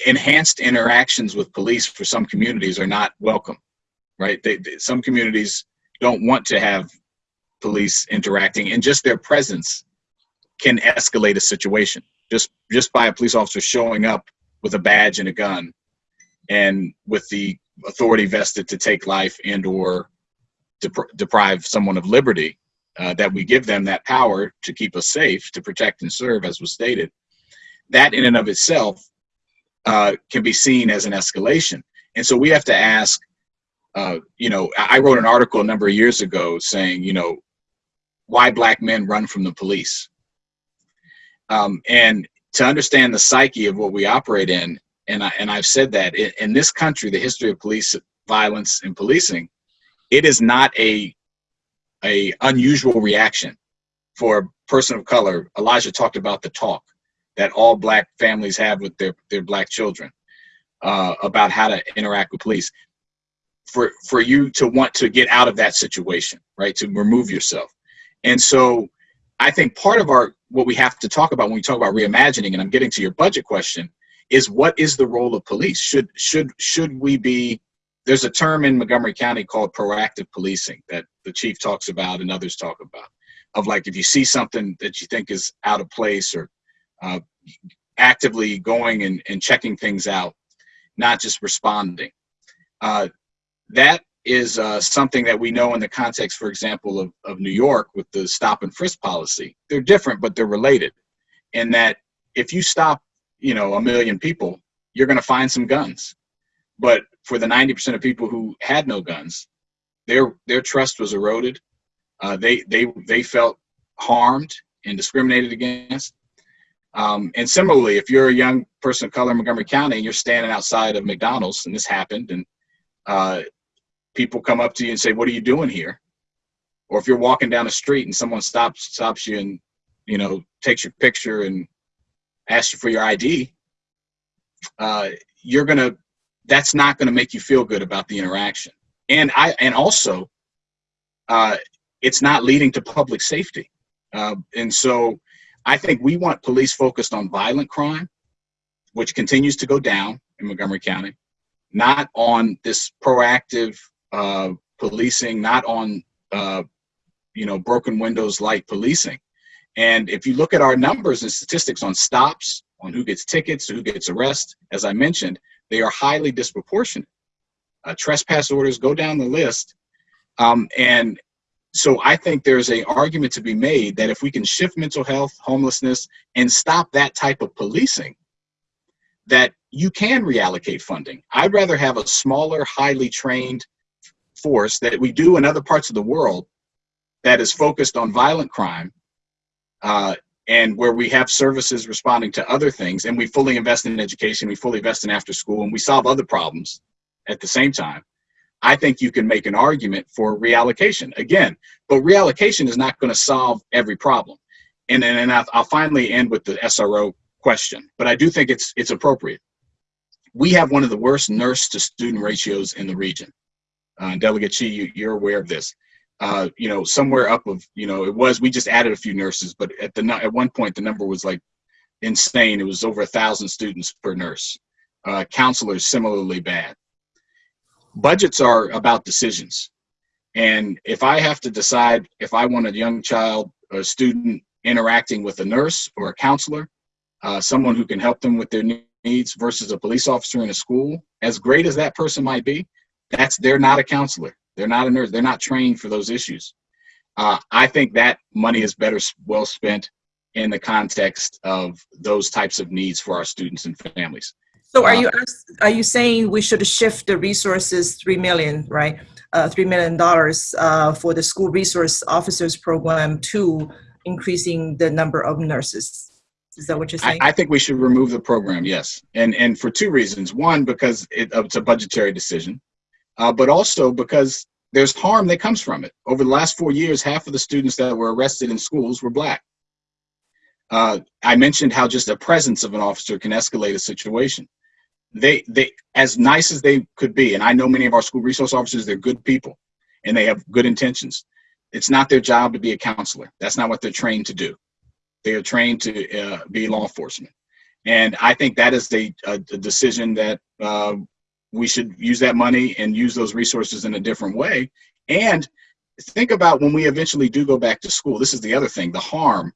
enhanced interactions with police for some communities are not welcome right? They, they- some communities don't want to have police interacting and just their presence can escalate a situation. Just just by a police officer showing up with a badge and a gun and with the authority vested to take life and or depri- deprive someone of liberty uh, that we give them that power to keep us safe to protect and serve as was stated that in and of itself uh, can be seen as an escalation. And so we have to ask, uh, you know, I wrote an article a number of years ago saying, you know, why black men run from the police. Um, and to understand the psyche of what we operate in, and, I, and I've said that in, in this country, the history of police violence and policing, it is not a, a unusual reaction for a person of color. Elijah talked about the talk that all black families have with their, their black children uh, about how to interact with police. For for you to want to get out of that situation right? To remove yourself. And so i think part of our what we have to talk about when we talk about reimagining and i'm getting to your budget question is what is the role of police? Should should should we be there's a term in montgomery county called proactive policing that the chief talks about and others talk about. Of like if you see something that you think is out of place or uh, actively going and, and checking things out, not just responding. Uh, that is uh, something that we know in the context, for example, of, of New York with the stop and frisk policy. They're different, but they're related. In that if you stop, you know, a million people, you're going to find some guns. But for the 90% of people who had no guns, their their trust was eroded. Uh, they they they felt harmed and discriminated against. Um, and similarly, if you're a young person of color in Montgomery County and you're standing outside of McDonald's, and this happened, and uh, people come up to you and say, "What are you doing here?" Or if you're walking down the street and someone stops stops you and you know takes your picture and asks you for your ID, uh, you're gonna. That's not gonna make you feel good about the interaction. And I and also, uh, it's not leading to public safety. Uh, and so I think we want police focused on violent crime, which continues to go down in Montgomery County, not on this proactive uh, policing, not on uh, you know broken windows light policing. And if you look at our numbers and statistics on stops, on who gets tickets, who gets arrested, as I mentioned, they are highly disproportionate. Uh, trespass orders go down the list, um, and so I think there's a argument to be made that if we can shift mental health, homelessness, and stop that type of policing, that you can reallocate funding. I'd rather have a smaller, highly trained force that we do in other parts of the world that is focused on violent crime uh, and where we have services responding to other things and we fully invest in education, we fully invest in after school, and we solve other problems at the same time I think you can make an argument for reallocation again, but reallocation is not going to solve every problem. And then and I'll, finally end with the SRO question, but I do think it's it's appropriate. We have one of the worst nurse to student ratios in the region. Uh, Delegate Qi, you, you're aware of this. Uh, you know, somewhere up of you know it was we just added a few nurses, but at the at one point the number was like insane. It was over a thousand students per nurse. Uh, counselors similarly bad budgets are about decisions. And if I have to decide if I want a young child, a student interacting with a nurse or a counselor, uh, someone who can help them with their needs versus a police officer in a school, as great as that person might be, that's they're not a counselor. They're not a nurse. They're not trained for those issues. Uh, I think that money is better well spent in the context of those types of needs for our students and families. So are you, are you saying we should shift the resources, 3 million, right? Uh, $3 million uh, for the school resource officers program to increasing the number of nurses? Is that what you're I, saying? I think we should remove the program, yes. And, and for two reasons. One, because it, it's a budgetary decision, uh, but also because there's harm that comes from it. Over the last four years, half of the students that were arrested in schools were black. Uh, I mentioned how just a presence of an officer can escalate a situation. They, they, as nice as they could be, and I know many of our school resource officers, they're good people and they have good intentions. It's not their job to be a counselor. That's not what they're trained to do. They are trained to uh, be law enforcement. And I think that is a, a, decision that uh, we should use that money and use those resources in a different way. And think about when we eventually do go back to school. This is the other thing, the harm.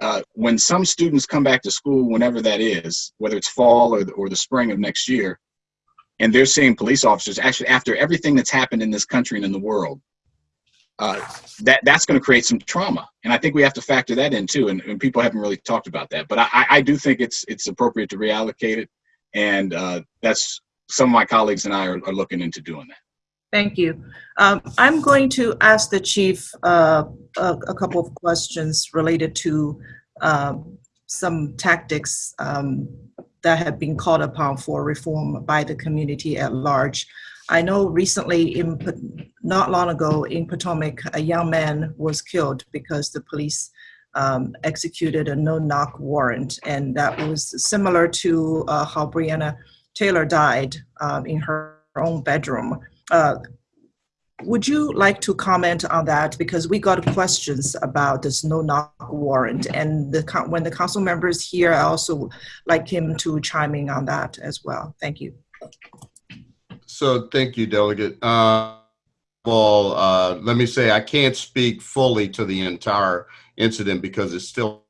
Uh, when some students come back to school, whenever that is, whether it's fall or the, or the spring of next year, and they're seeing police officers, actually after everything that's happened in this country and in the world, uh, that that's going to create some trauma, and I think we have to factor that in too. And, and people haven't really talked about that, but I, I do think it's it's appropriate to reallocate it, and uh, that's some of my colleagues and I are, are looking into doing that. Thank you. Um, I'm going to ask the chief uh, a, a couple of questions related to um, some tactics um, that have been called upon for reform by the community at large. I know recently, in not long ago, in Potomac, a young man was killed because the police um, executed a no-knock warrant, and that was similar to uh, how Breonna Taylor died um, in her own bedroom. Uh, Would you like to comment on that? Because we got questions about this no-knock warrant, and the, when the council members here, I also like him to chime in on that as well. Thank you. So thank you, Delegate. Uh, well, uh, let me say I can't speak fully to the entire incident because it's still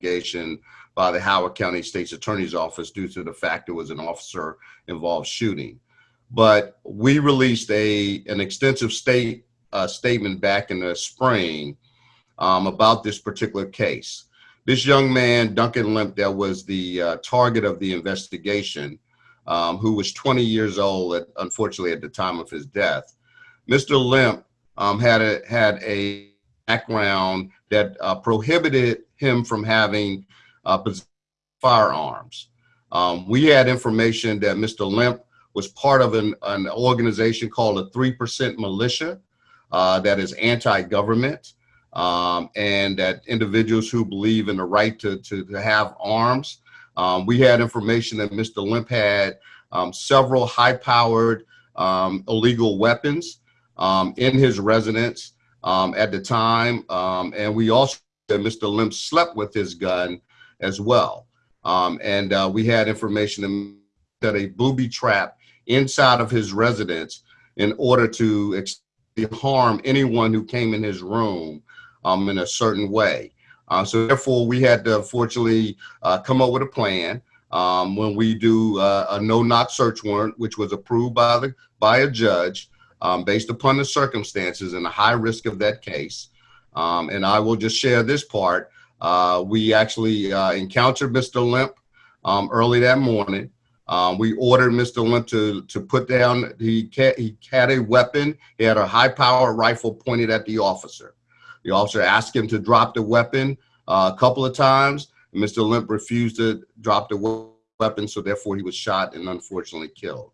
investigation by the Howard County State's Attorney's Office due to the fact it was an officer involved shooting. But we released a an extensive state uh, statement back in the spring um, about this particular case. This young man, Duncan Lemp, that was the uh, target of the investigation, um, who was 20 years old, at, unfortunately, at the time of his death. Mr. Lemp um, had a had a background that uh, prohibited him from having uh, firearms. Um, we had information that Mr. Lemp was part of an, an organization called a 3% Militia uh, that is anti-government um, and that individuals who believe in the right to, to, to have arms. Um, we had information that Mr. Lemp had um, several high-powered um, illegal weapons um, in his residence um, at the time. And we also, that Mr. Lemp slept with his gun as well. And uh, we had information that a booby trap inside of his residence in order to harm anyone who came in his room um, in a certain way. Uh, so therefore, we had to fortunately uh, come up with a plan um, when we do uh, a no-knock search warrant, which was approved by the by a judge um, based upon the circumstances and the high risk of that case. Um, and I will just share this part. Uh, we actually uh, encountered Mr. Lemp um, early that morning. Um, we ordered Mr. Lemp to, to put down, he, he had a weapon. He had a high power rifle pointed at the officer. The officer asked him to drop the weapon uh, a couple of times. Mr. Lemp refused to drop the weapon, so therefore he was shot and unfortunately killed.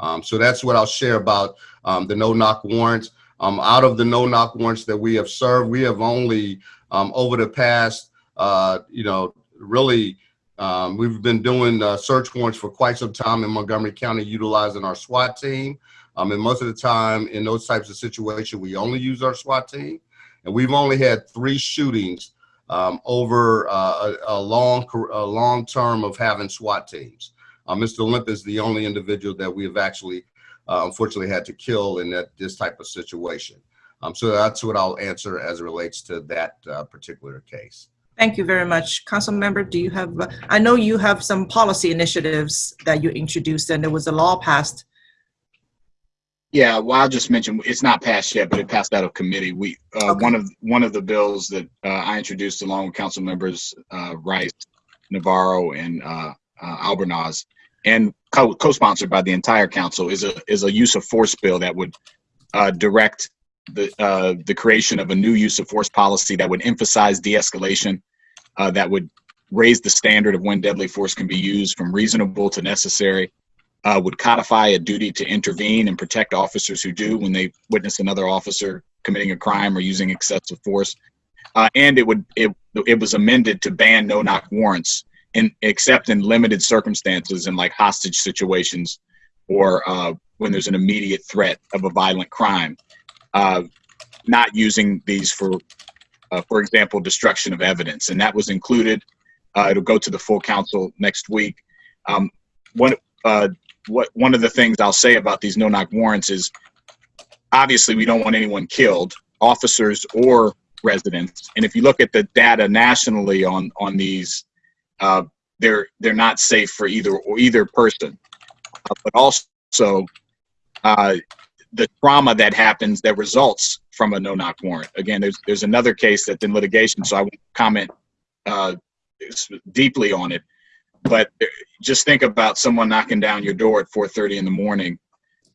Um, so that's what I'll share about um, the no-knock warrants. Um, out of the no-knock warrants that we have served, we have only um, over the past, uh, you know, really, um, we've been doing uh, search warrants for quite some time in Montgomery County, utilizing our SWAT team. Um, and most of the time in those types of situations, we only use our SWAT team. And we've only had three shootings um, over uh, a, a, long, a long term of having SWAT teams. Uh, Mr. Lemp is the only individual that we have actually, uh, unfortunately, had to kill in that this type of situation. Um, so that's what I'll answer as it relates to that uh, particular case. Thank you very much. Council member, do you have, I know you have some policy initiatives that you introduced and there was a law passed. Yeah, well, I'll just mention, it's not passed yet, but it passed out of committee. We, uh, Okay. one of, one of the bills that, uh, I introduced along with council members, uh, Rice, Navarro and, uh, uh, Albornoz, and co- co-sponsored by the entire council is a, is a use of force bill that would, uh, direct the, uh, the creation of a new use of force policy that would emphasize de-escalation, uh, that would raise the standard of when deadly force can be used from reasonable to necessary, uh, would codify a duty to intervene and protect officers who do when they witness another officer committing a crime or using excessive force. Uh, and it would it, it was amended to ban no knock warrants in except in limited circumstances in like hostage situations or uh, when there's an immediate threat of a violent crime. Uh, not using these for, uh, for example, destruction of evidence, and that was included. Uh, it'll go to the full council next week. Um, one uh, what one of the things I'll say about these no knock warrants is obviously we don't want anyone killed, officers or residents. And if you look at the data nationally on on these, uh, they're they're not safe for either or either person. But also the trauma that happens that results from a no knock warrant. Again, there's there's another case that's in litigation, so I won't comment uh, deeply on it. But just think about someone knocking down your door at 4:30 in the morning,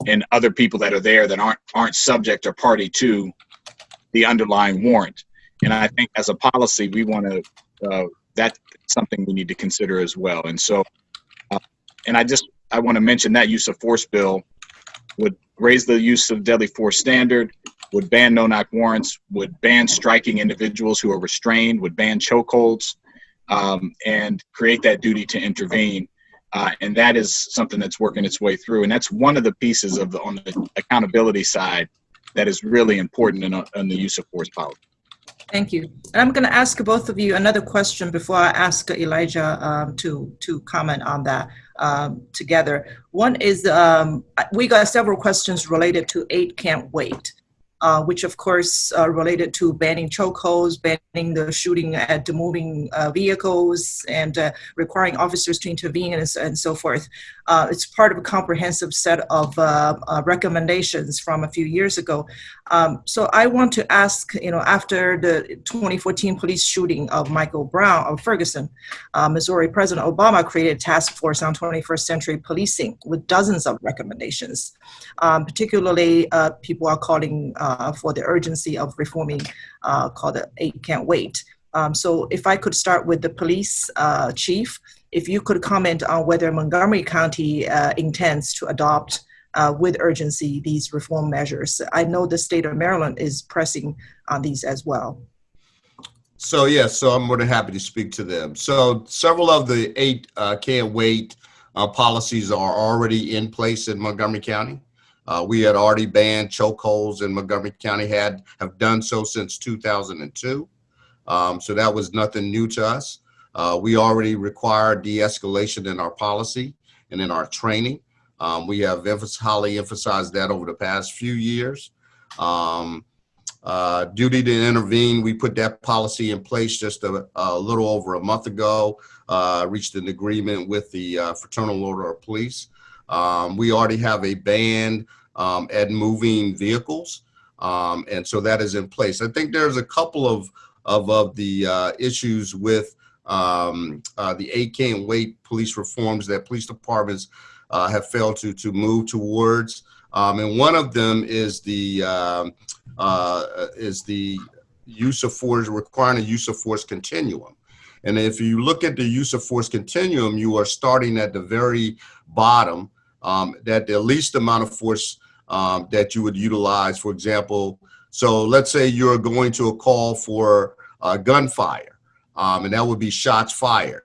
and other people that are there that aren't aren't subject or party to the underlying warrant. And I think as a policy, we want to uh, that's something we need to consider as well. And so, uh, and I just I want to mention that use of force bill would raise the use of deadly force standard, would ban no knock warrants, would ban striking individuals who are restrained, would ban chokeholds, um, and create that duty to intervene. Uh, and that is something that's working its way through. And that's one of the pieces of the on the accountability side that is really important in, in the use of force policy. Thank you. And I'm going to ask both of you another question before I ask Elijah um, to to comment on that um, together. One is um, we got several questions related to eight can't wait. Uh, which of course uh, related to banning chokeholds, banning the shooting at the moving uh, vehicles, and uh, requiring officers to intervene and, and so forth. Uh, it's part of a comprehensive set of uh, recommendations from a few years ago. Um, so I want to ask, you know, after the 2014 police shooting of Michael Brown of Ferguson, Missouri, President Obama created a task force on 21st century policing with dozens of recommendations. Um, particularly, people are calling uh, for the urgency of reforming uh, called the Eight Can't Wait. Um, so if I could start with the police uh, chief, if you could comment on whether Montgomery County intends to adopt uh, with urgency these reform measures. I know the state of Maryland is pressing on these as well. So yes, so I'm more than happy to speak to them. So several of the eight uh, can't wait uh, policies are already in place in Montgomery County. Uh, we had already banned chokeholds in Montgomery County, had have done so since 2002. Um, so that was nothing new to us. Uh, we already require de-escalation in our policy and in our training. Um, we have highly emphasized that over the past few years. Um, uh, duty to intervene, we put that policy in place just a, a little over a month ago, uh, reached an agreement with the uh, Fraternal Order of Police. Um, we already have a ban um, at moving vehicles, um, and so that is in place. I think there's a couple of of, of the uh, issues with um, uh, the eight can't wait police reforms that police departments uh, have failed to to move towards, um, and one of them is the um, uh, is the use of force requiring a use of force continuum. And if you look at the use of force continuum, you are starting at the very bottom um, that the least amount of force um, that you would utilize, for example, so let's say you're going to a call for uh, gunfire, um, and that would be shots fired.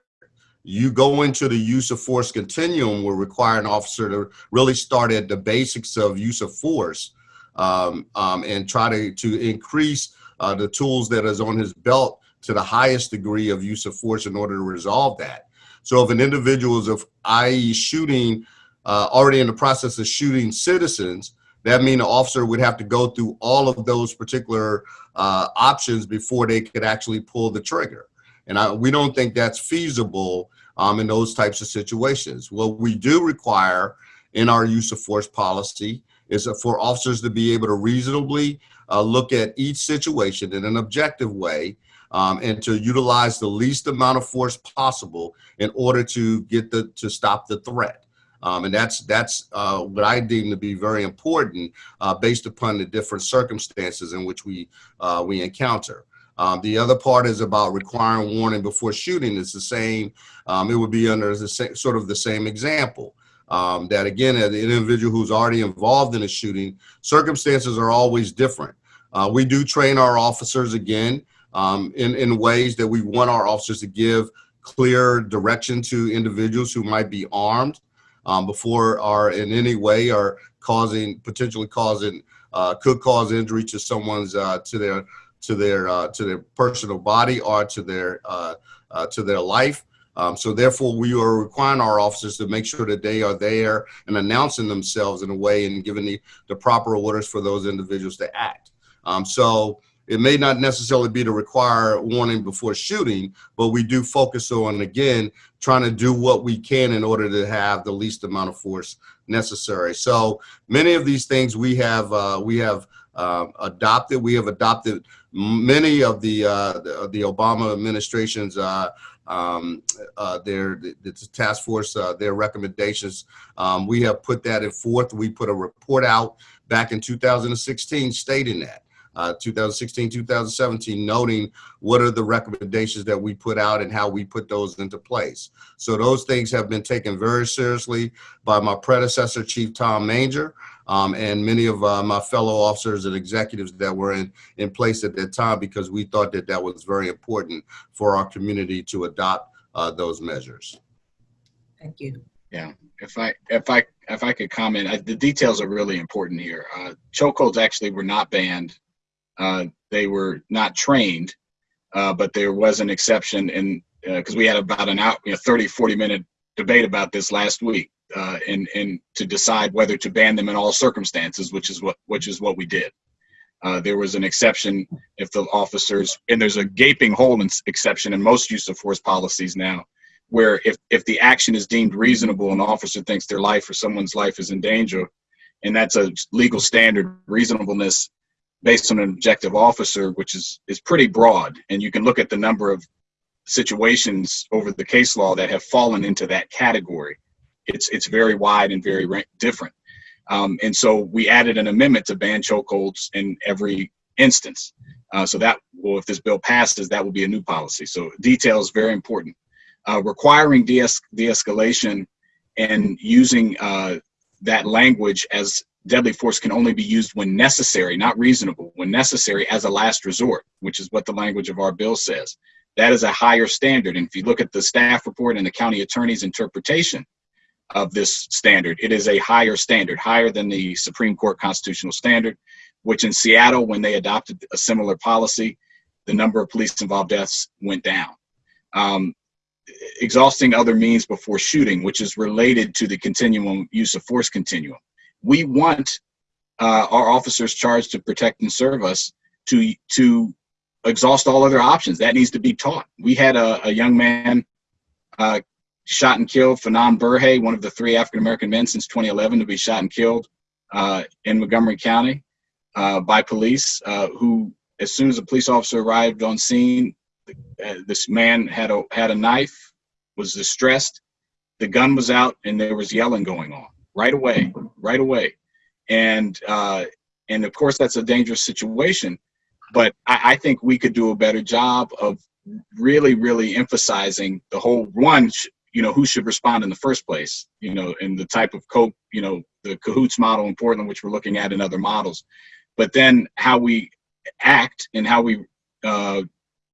You go into the use of force continuum will require an officer to really start at the basics of use of force um, um, and try to, to increase uh, the tools that is on his belt to the highest degree of use of force in order to resolve that. So if an individual is of i.e. shooting, uh, already in the process of shooting citizens, that mean the officer would have to go through all of those particular uh, options before they could actually pull the trigger. And I, we don't think that's feasible um, in those types of situations. What we do require in our use of force policy is for officers to be able to reasonably uh, look at each situation in an objective way um, and to utilize the least amount of force possible in order to get the to stop the threat. Um, and that's that's uh, what I deem to be very important uh, based upon the different circumstances in which we uh, we encounter. Um, the other part is about requiring warning before shooting. It's the same. Um, it would be under the sort of the same example. Um, that again, an individual who's already involved in a shooting, circumstances are always different. Uh, we do train our officers again um, in, in ways that we want our officers to give clear direction to individuals who might be armed um, before are in any way are causing potentially causing uh, could cause injury to someone's uh, to their to their uh, to their personal body or to their uh, uh, to their life. Um, so therefore, we are requiring our officers to make sure that they are there and announcing themselves in a way and giving the, the proper orders for those individuals to act. Um, so it may not necessarily be to require warning before shooting, but we do focus on, again, trying to do what we can in order to have the least amount of force necessary. So many of these things we have, uh, we have uh, adopted. We have adopted many of the, uh, the, the, Obama administration's uh, um, uh, their the, the, task force, uh, their recommendations. Um, we have put that in forth. We put a report out back in 2016 stating that uh, 2016, 2017, noting what are the recommendations that we put out and how we put those into place. So those things have been taken very seriously by my predecessor, Chief Tom Manger, um, and many of uh, my fellow officers and executives that were in, in place at that time because we thought that that was very important for our community to adopt uh, those measures. Thank you. Yeah, if I if I if I could comment, I, the details are really important here. Uh, chokeholds actually were not banned they were not trained, uh, but there was an exception in because uh, we had about an out, you know, 30, 40 minute debate about this last week, uh, and and to decide whether to ban them in all circumstances, which is what which is what we did. Uh, there was an exception if the officers, and there's a gaping hole in exception in most use of force policies now, where if if the action is deemed reasonable and the officer thinks their life or someone's life is in danger, and that's a legal standard reasonableness based on an objective officer, which is is pretty broad, and you can look at the number of situations over the case law that have fallen into that category. It's it's very wide and very different. Um, and so we added an amendment to ban chokeholds in every instance. Uh, so that, well, if this bill passes, that will be a new policy. So detail is very important. Uh, requiring de-escalation and using uh, that language as deadly force can only be used when necessary, not reasonable, when necessary as a last resort, which is what the language of our bill says. That is a higher standard. And if you look at the staff report and the county attorney's interpretation of this standard, it is a higher standard, higher than the Supreme Court constitutional standard, which in Seattle, when they adopted a similar policy, the number of police involved deaths went down. Um, exhausting other means before shooting, which is related to the continuum use of force continuum we want uh, our officers charged to protect and serve us to to exhaust all other options. That needs to be taught. We had a, a young man uh, shot and killed, Finan Berhe, one of the three African American men since 2011 to be shot and killed uh, in Montgomery County uh, by police. Uh, who, as soon as a police officer arrived on scene, uh, this man had a had a knife, was distressed. The gun was out, and there was yelling going on right away, right away. And uh, and of course that's a dangerous situation, but I, I think we could do a better job of really, really emphasizing the whole one. you know, who should respond in the first place, you know, and the type of cope, you know, the cahoots model in Portland, which we're looking at in other models, but then how we act and how we uh,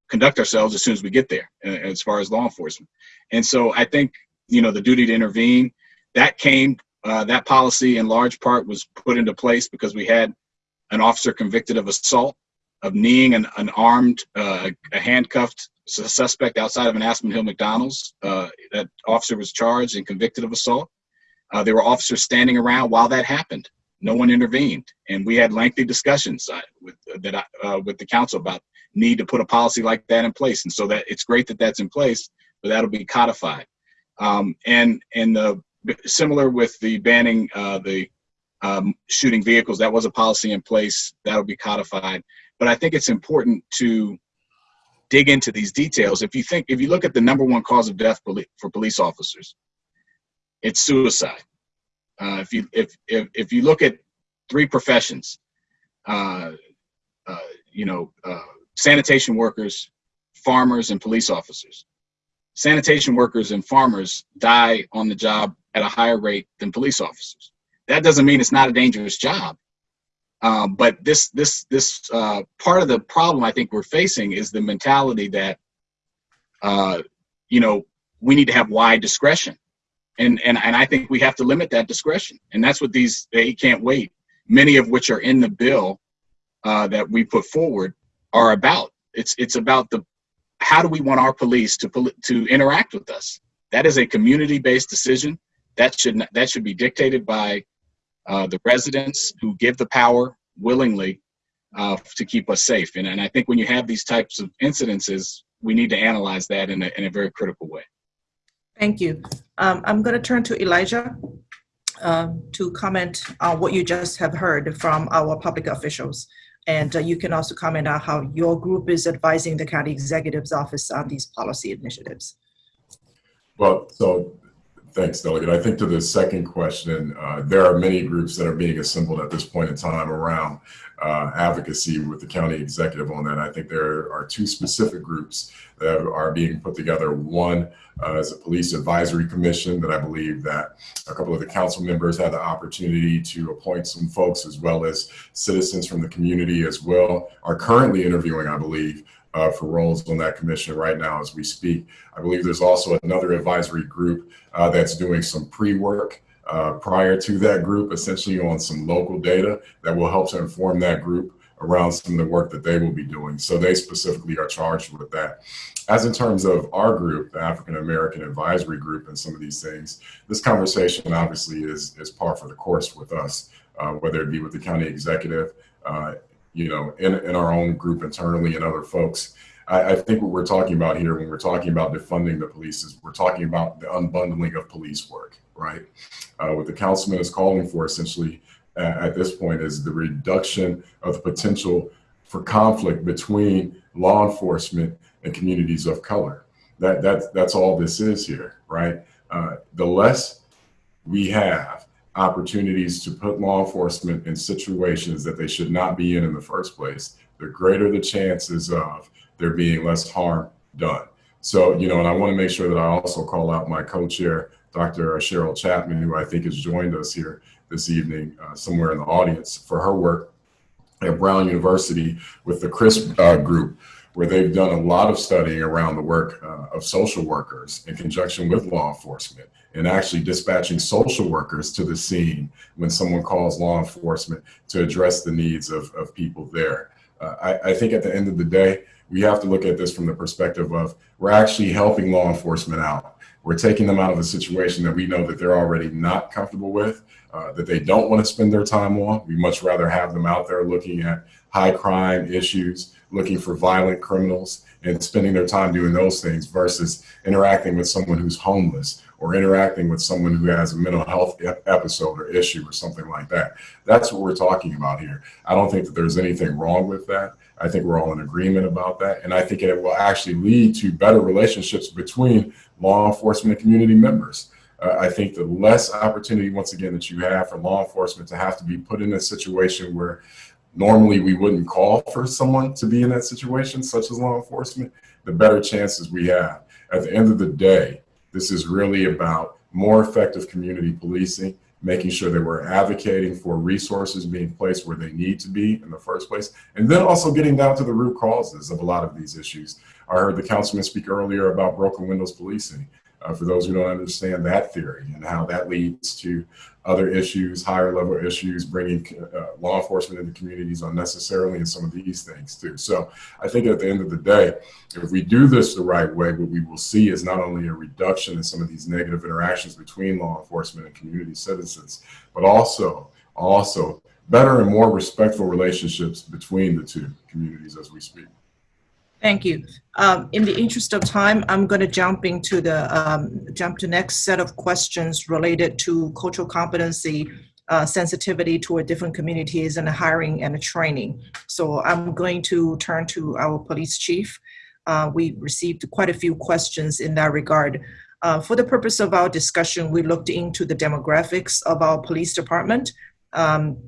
conduct ourselves as soon as we get there, as far as law enforcement. And so I think, you know, the duty to intervene, that came, uh, that policy in large part was put into place because we had an officer convicted of assault, of kneeing an, an armed, uh, a handcuffed suspect outside of an Aspen Hill McDonald's. Uh, that officer was charged and convicted of assault. Uh, there were officers standing around while that happened. No one intervened, and we had lengthy discussions uh, with that with the council about need to put a policy like that in place. And so that it's great that that's in place, but that'll be codified. Um, and and the similar with the banning uh, the um, shooting vehicles, that was a policy in place that'll be codified. But I think it's important to dig into these details. If you think, if you look at the number one cause of death for police officers, it's suicide. Uh, if you if, if if you look at three professions, uh, uh, you know, uh, sanitation workers, farmers, and police officers. Sanitation workers and farmers die on the job at a higher rate than police officers. That doesn't mean it's not a dangerous job. Um, but this this this uh, part of the problem I think we're facing is the mentality that uh, you know we need to have wide discretion, and and and I think we have to limit that discretion, and that's what these they can't wait. Many of which are in the bill uh, that we put forward are about. It's it's about the how do we want our police to to interact with us. That is a community-based decision that should that should be dictated by uh, the residents who give the power willingly uh, to keep us safe. And, and I think when you have these types of incidences, we need to analyze that in a, in a very critical way. Thank you. Um, I'm going to turn to Elijah uh, to comment on what you just have heard from our public officials. And uh, you can also comment on how your group is advising the county executive's office on these policy initiatives. Well, so Thanks, Delegate. I think to the second question, uh, there are many groups that are being assembled at this point in time around uh, advocacy with the county executive on that. I think there are two specific groups that are being put together. One uh, is a police advisory commission that I believe that a couple of the council members had the opportunity to appoint some folks as well as citizens from the community as well are currently interviewing, I believe, uh, for roles on that commission right now as we speak. I believe there's also another advisory group uh, that's doing some pre-work uh, prior to that group, essentially on some local data that will help to inform that group around some of the work that they will be doing. So they specifically are charged with that. As in terms of our group, the African American Advisory Group and some of these things, this conversation obviously is, is par for the course with us, uh, whether it be with the county executive, uh, you know, in, in our own group internally and other folks. I, I, think what we're talking about here when we're talking about defunding the police is we're talking about the unbundling of police work, right? Uh, what the councilman is calling for essentially uh, at this point is the reduction of the potential for conflict between law enforcement and communities of color. That, that, that's all this is here, right? Uh, the less we have opportunities to put law enforcement in situations that they should not be in in the first place, the greater the chances of there being less harm done. So, you know, and I want to make sure that I also call out my co-chair, Dr. Cheryl Chapman, who I think has joined us here this evening, uh, somewhere in the audience, for her work at Brown University with the CRISP uh, group, where they've done a lot of studying around the work uh, of social workers in conjunction with law enforcement and actually dispatching social workers to the scene when someone calls law enforcement to address the needs of, of people there. Uh, I, I think at the end of the day, we have to look at this from the perspective of we're actually helping law enforcement out. We're taking them out of a situation that we know that they're already not comfortable with, uh, that they don't want to spend their time on. We much rather have them out there looking at high crime issues, looking for violent criminals and spending their time doing those things versus interacting with someone who's homeless or interacting with someone who has a mental health episode or issue or something like that. That's what we're talking about here. I don't think that there's anything wrong with that. I think we're all in agreement about that. And I think it will actually lead to better relationships between law enforcement and community members. Uh, I think the less opportunity, once again, that you have for law enforcement to have to be put in a situation where normally we wouldn't call for someone to be in that situation, such as law enforcement, the better chances we have. At the end of the day, This is really about more effective community policing, making sure that we're advocating for resources being placed where they need to be in the first place, and then also getting down to the root causes of a lot of these issues. I heard the councilman speak earlier about broken windows policing. Uh, for those who don't understand that theory and how that leads to other issues, higher level issues, bringing uh, law enforcement into communities unnecessarily, and some of these things too. So I think at the end of the day, if we do this the right way, what we will see is not only a reduction in some of these negative interactions between law enforcement and community citizens, but also, also better and more respectful relationships between the two communities as we speak. Thank you. Um, in the interest of time, I'm going to jump into the um, jump to next set of questions related to cultural competency, uh, sensitivity toward different communities, and hiring and training. So I'm going to turn to our police chief. Uh, we received quite a few questions in that regard. Uh, for the purpose of our discussion, we looked into the demographics of our police department. Um,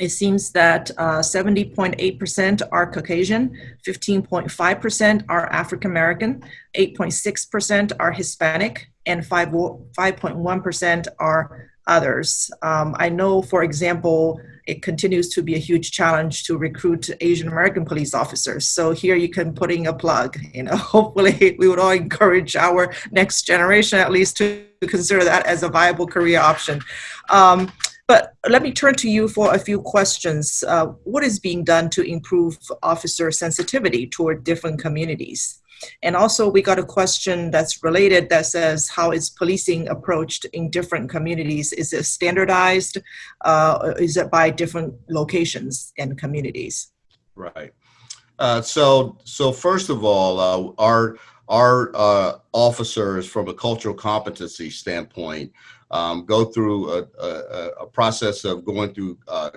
it seems that 70.8% uh, are Caucasian, 15.5% are African American, 8.6% are Hispanic, and 5.1% are others. Um, I know, for example, it continues to be a huge challenge to recruit Asian American police officers. So here you can put in a plug. You know, hopefully we would all encourage our next generation at least to consider that as a viable career option. Um, but let me turn to you for a few questions. Uh, what is being done to improve officer sensitivity toward different communities? And also, we got a question that's related that says, How is policing approached in different communities? Is it standardized? Uh, is it by different locations and communities? Right. Uh, so, so first of all, uh, our our uh, officers, from a cultural competency standpoint, um, go through a, a, a, process of going through uh,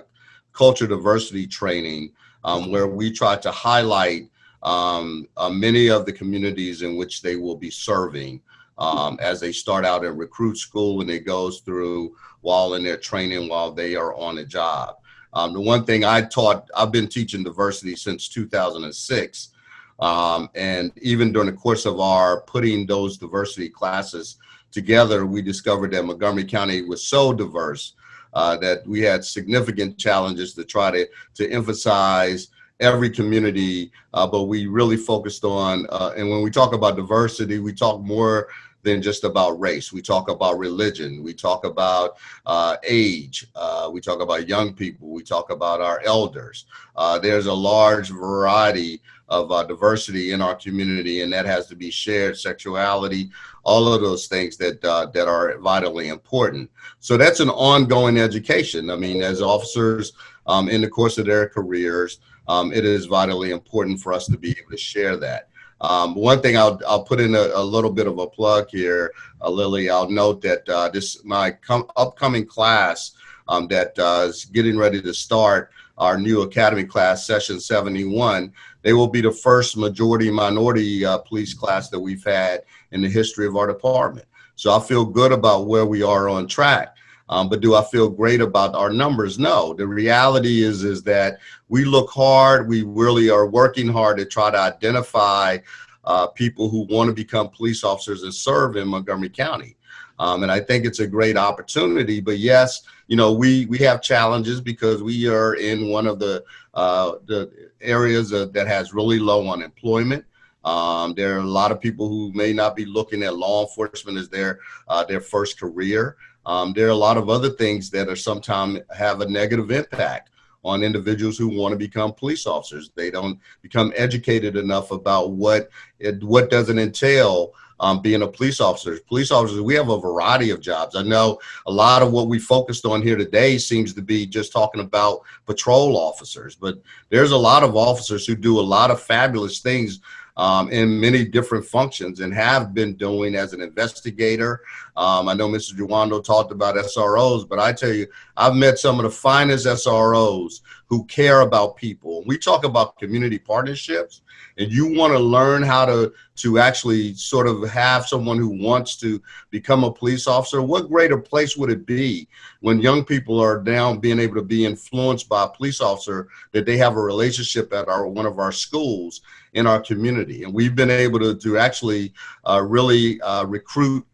culture diversity training um, where we try to highlight um, uh, many of the communities in which they will be serving um, as they start out in recruit school and it goes through while in their training while they are on a job. Um, the one thing I taught, I've been teaching diversity since 2006. Um, and even during the course of our putting those diversity classes together, we discovered that Montgomery County was so diverse uh, that we had significant challenges to try to, to emphasize every community, uh, but we really focused on, uh, and when we talk about diversity, we talk more than just about race. We talk about religion. We talk about uh, age. Uh, we talk about young people. We talk about our elders. Uh, there's a large variety of uh, diversity in our community, and that has to be shared. Sexuality, all of those things that uh, that are vitally important. So that's an ongoing education. I mean, as officers um, in the course of their careers, um, it is vitally important for us to be able to share that. Um, one thing I'll, I'll put in a, a, little bit of a plug here, uh, Lily. I'll note that uh, this my upcoming class um, that uh, is getting ready to start our new academy class, session 71. They will be the first majority minority uh, police class that we've had in the history of our department. So I feel good about where we are on track. Um, but do I feel great about our numbers? No. The reality is is that we look hard. We really are working hard to try to identify uh, people who want to become police officers and serve in Montgomery County. Um, and I think it's a great opportunity. But yes, you know, we we have challenges because we are in one of the uh, the areas uh, that has really low unemployment. Um, there are a lot of people who may not be looking at law enforcement as their uh, their first career. Um, there are a lot of other things that are sometimes have a negative impact on individuals who want to become police officers. They don't become educated enough about what it what does it entail um, being a police officer. Police officers, we have a variety of jobs. I know a lot of what we focused on here today seems to be just talking about patrol officers, but there's a lot of officers who do a lot of fabulous things um, in many different functions and have been doing as an investigator. Um, I know Mr. Jawando talked about SROs, but I tell you, I've met some of the finest SROs who care about people. We talk about community partnerships and you want to learn how to to actually sort of have someone who wants to become a police officer what greater place would it be when young people are now being able to be influenced by a police officer that they have a relationship at our one of our schools in our community and we've been able to to actually uh, really uh, recruit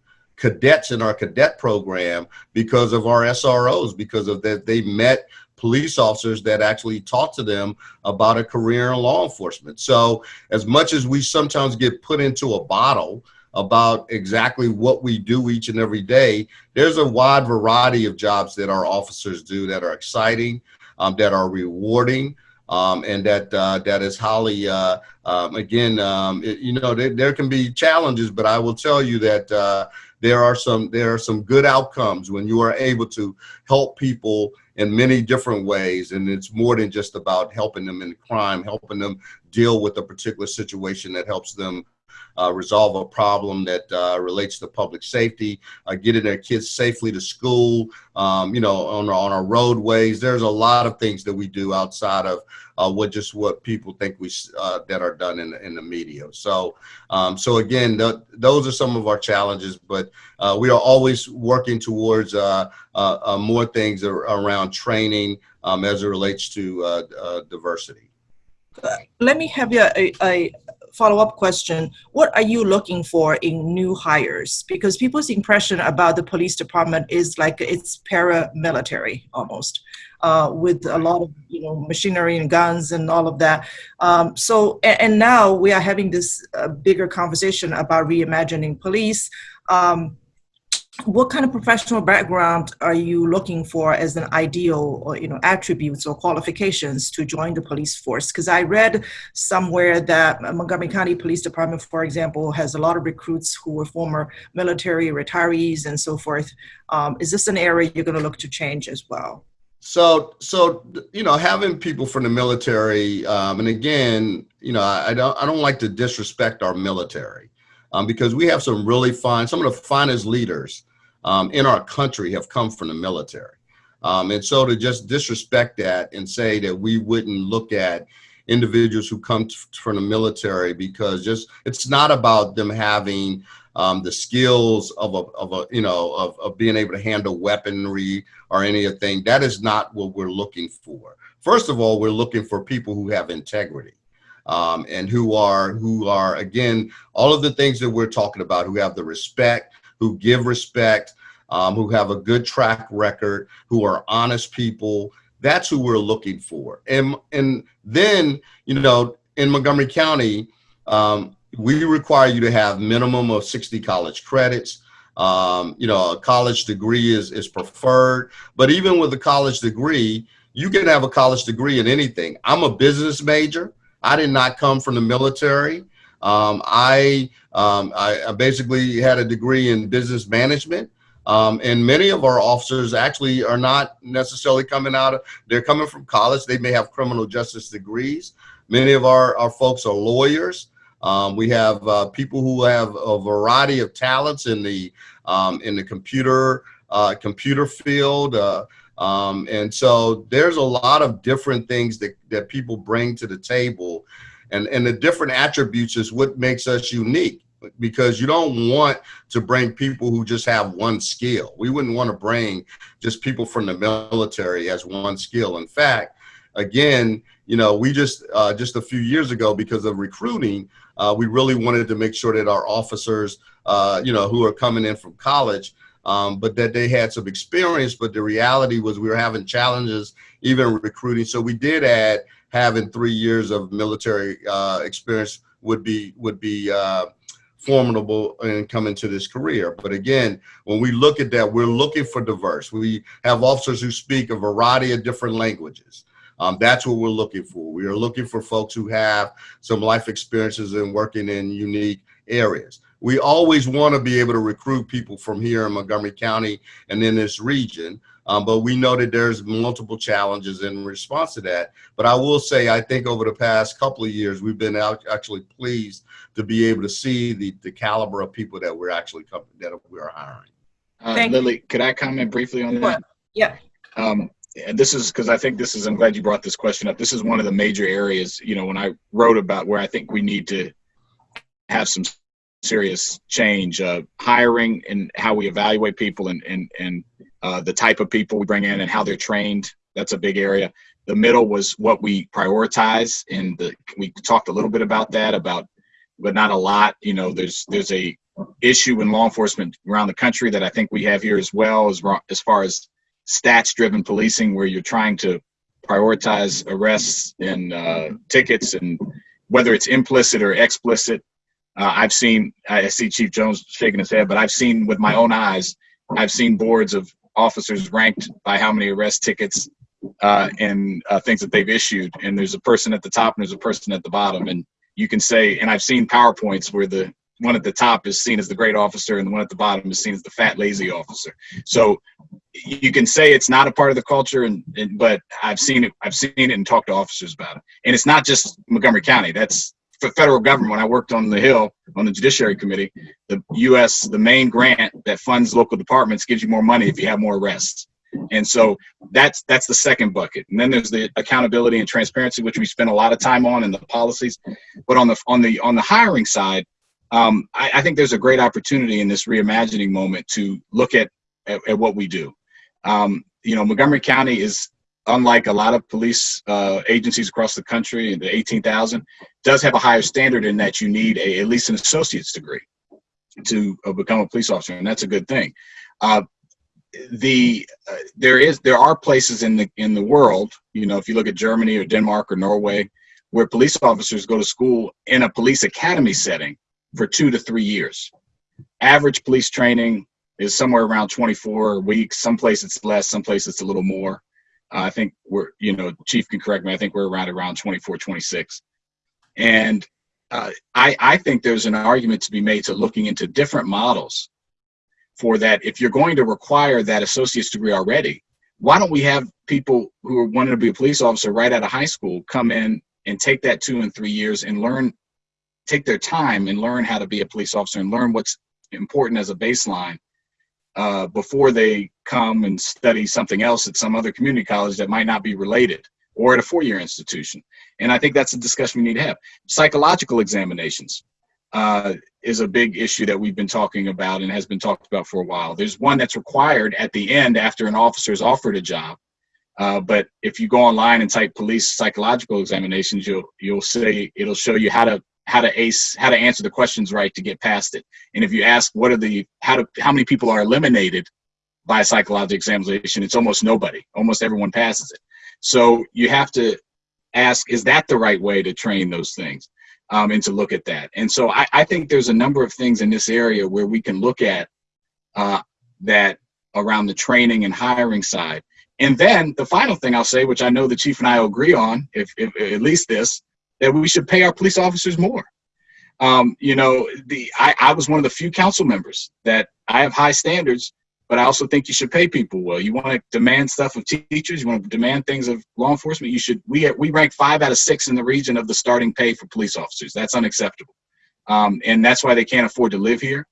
cadets in our cadet program because of our SROs, because of that they met police officers that actually talked to them about a career in law enforcement. So as much as we sometimes get put into a bottle about exactly what we do each and every day, there's a wide variety of jobs that our officers do that are exciting, um, that are rewarding, um, and that uh, that is highly, uh, um, again, um, it, you know, there, there, can be challenges, but I will tell you that uh, there are some there are some good outcomes when you are able to help people in many different ways. And it's more than just about helping them in crime, helping them deal with a particular situation that helps them uh, resolve a problem that uh, relates to public safety, uh, getting their kids safely to school, um, you know, on, on our roadways. There's a lot of things that we do outside of uh, what just what people think we uh, that are done in the, in the media. So, um, so again, the, those are some of our challenges, but uh, we are always working towards more things around training um, as it relates to diversity. Let me have you a, a, follow-up question. What are you looking for in new hires? Because people's impression about the police department is like it's paramilitary almost, uh, with a lot of you know machinery and guns and all of that. Um, so and, and, now we are having this uh, bigger conversation about reimagining police. Um, what kind of professional background are you looking for as an ideal or you know attributes or qualifications to join the police force? Because i read somewhere that montgomery county police department for example has a lot of recruits who were former military retirees and so forth. Um, is this an area you're going to look to change as well? So so you know having people from the military um, and again you know I, I don't i don't like to disrespect our military um, because we have some really fine, some of the finest leaders um, in our country have come from the military. Um, and so to just disrespect that and say that we wouldn't look at individuals who come from the military because just it's not about them having um, the skills of a, of a you know of, of being able to handle weaponry or anything that is not what we're looking for. First of all we're looking for people who have integrity um, and who are who are again all of the things that we're talking about who have the respect who give respect um, who have a good track record who are honest people that's who we're looking for. And and then you know in montgomery county um, we require you to have minimum of 60 college credits. Um, you know a college degree is is preferred but even with a college degree you can have a college degree in anything. I'm a business major I did not come from the military. Um, I, um, I, basically had a degree in business management. Um, and many of our officers actually are not necessarily coming out of, they're coming from college. They may have criminal justice degrees. Many of our, our folks are lawyers. Um, we have uh, people who have a variety of talents in the, um, in the computer, uh, computer field. Uh, um, and so there's a lot of different things that, that people bring to the table. And, and the different attributes is what makes us unique because you don't want to bring people who just have one skill. We wouldn't want to bring just people from the military as one skill. In fact, again, you know, we just uh, just a few years ago because of recruiting, uh, we really wanted to make sure that our officers, uh, you know, who are coming in from college, um, but that they had some experience. But the reality was we were having challenges even recruiting. So we did add having three years of military uh, experience would be would be uh, formidable in coming to this career. But again, when we look at that, we're looking for diverse. We have officers who speak a variety of different languages. Um, that's what we're looking for. We are looking for folks who have some life experiences and working in unique areas we always want to be able to recruit people from here in Montgomery County and in this region. Um, but we know that there's multiple challenges in response to that. But I will say, I think over the past couple of years, we've been out, actually pleased to be able to see the, the caliber of people that we're actually that we're hiring. Uh, Lily, could I comment briefly on that? Yeah. Um, and this is because I think this is, I'm glad you brought this question up. This is one of the major areas, you know, when I wrote about where I think we need to have some serious change. Uh, hiring and how we evaluate people and and and uh, the type of people we bring in and how they're trained. That's a big area. The middle was what we prioritize, and the, we talked a little bit about that, about but not a lot. You know, there's there's a issue in law enforcement around the country that I think we have here as well, as, as far as stats driven policing, where you're trying to prioritize arrests and uh, tickets, and whether it's implicit or explicit. Uh, I've seen, I see Chief Jones shaking his head, but I've seen with my own eyes, I've seen boards of officers ranked by how many arrest tickets uh, and uh, things that they've issued. And there's a person at the top and there's a person at the bottom. And you can say, and I've seen PowerPoints where the one at the top is seen as the great officer and the one at the bottom is seen as the fat, lazy officer. So you can say it's not a part of the culture, and, and but I've seen it. I've seen it and talked to officers about it. And it's not just Montgomery County. That's federal government. When I worked on the Hill on the Judiciary Committee, the U.S. the main grant that funds local departments gives you more money if you have more arrests. And so that's that's the second bucket. And then there's the accountability and transparency, which we spend a lot of time on, and the policies. But on the on the on the hiring side, um, I, I, think there's a great opportunity in this reimagining moment to look at at, at what we do. Um, you know, Montgomery County is unlike a lot of police uh, agencies across the country, the 18,000, does have a higher standard in that you need a, at least an associate's degree to uh, become a police officer, and that's a good thing. Uh, the uh, there is there are places in the in the world, you know, if you look at Germany or Denmark or Norway, where police officers go to school in a police academy setting for two to three years. Average police training is somewhere around 24 weeks. Some places it's less, some places it's a little more. I think we're, you know, Chief can correct me. I think we're around around 24, 26. And uh, I, I think there's an argument to be made to looking into different models for that. If you're going to require that associate's degree already, why don't we have people who are wanting to be a police officer right out of high school come in and take that two and three years and learn, take their time and learn how to be a police officer and learn what's important as a baseline uh, before they come and study something else at some other community college that might not be related or at a four-year institution. And I think that's a discussion we need to have. Psychological examinations uh, is a big issue that we've been talking about and has been talked about for a while. There's one that's required at the end after an officer is offered a job. Uh, but if you go online and type police psychological examinations, you'll you'll say it'll show you how to how to ace how to answer the questions right to get past it. And if you ask what are the how to how many people are eliminated by psychological examination it's almost nobody. Almost everyone passes it. So you have to ask is that the right way to train those things um, and to look at that? And so I, I, think there's a number of things in this area where we can look at uh, that around the training and hiring side. And then the final thing i'll say which i know the chief and i agree on if, if at least this that we should pay our police officers more. Um, you know, the I, I was one of the few council members that I have high standards, but I also think you should pay people well. You want to demand stuff of teachers, you want to demand things of law enforcement. You should. We we rank five out of six in the region of the starting pay for police officers. That's unacceptable, um, and that's why they can't afford to live here.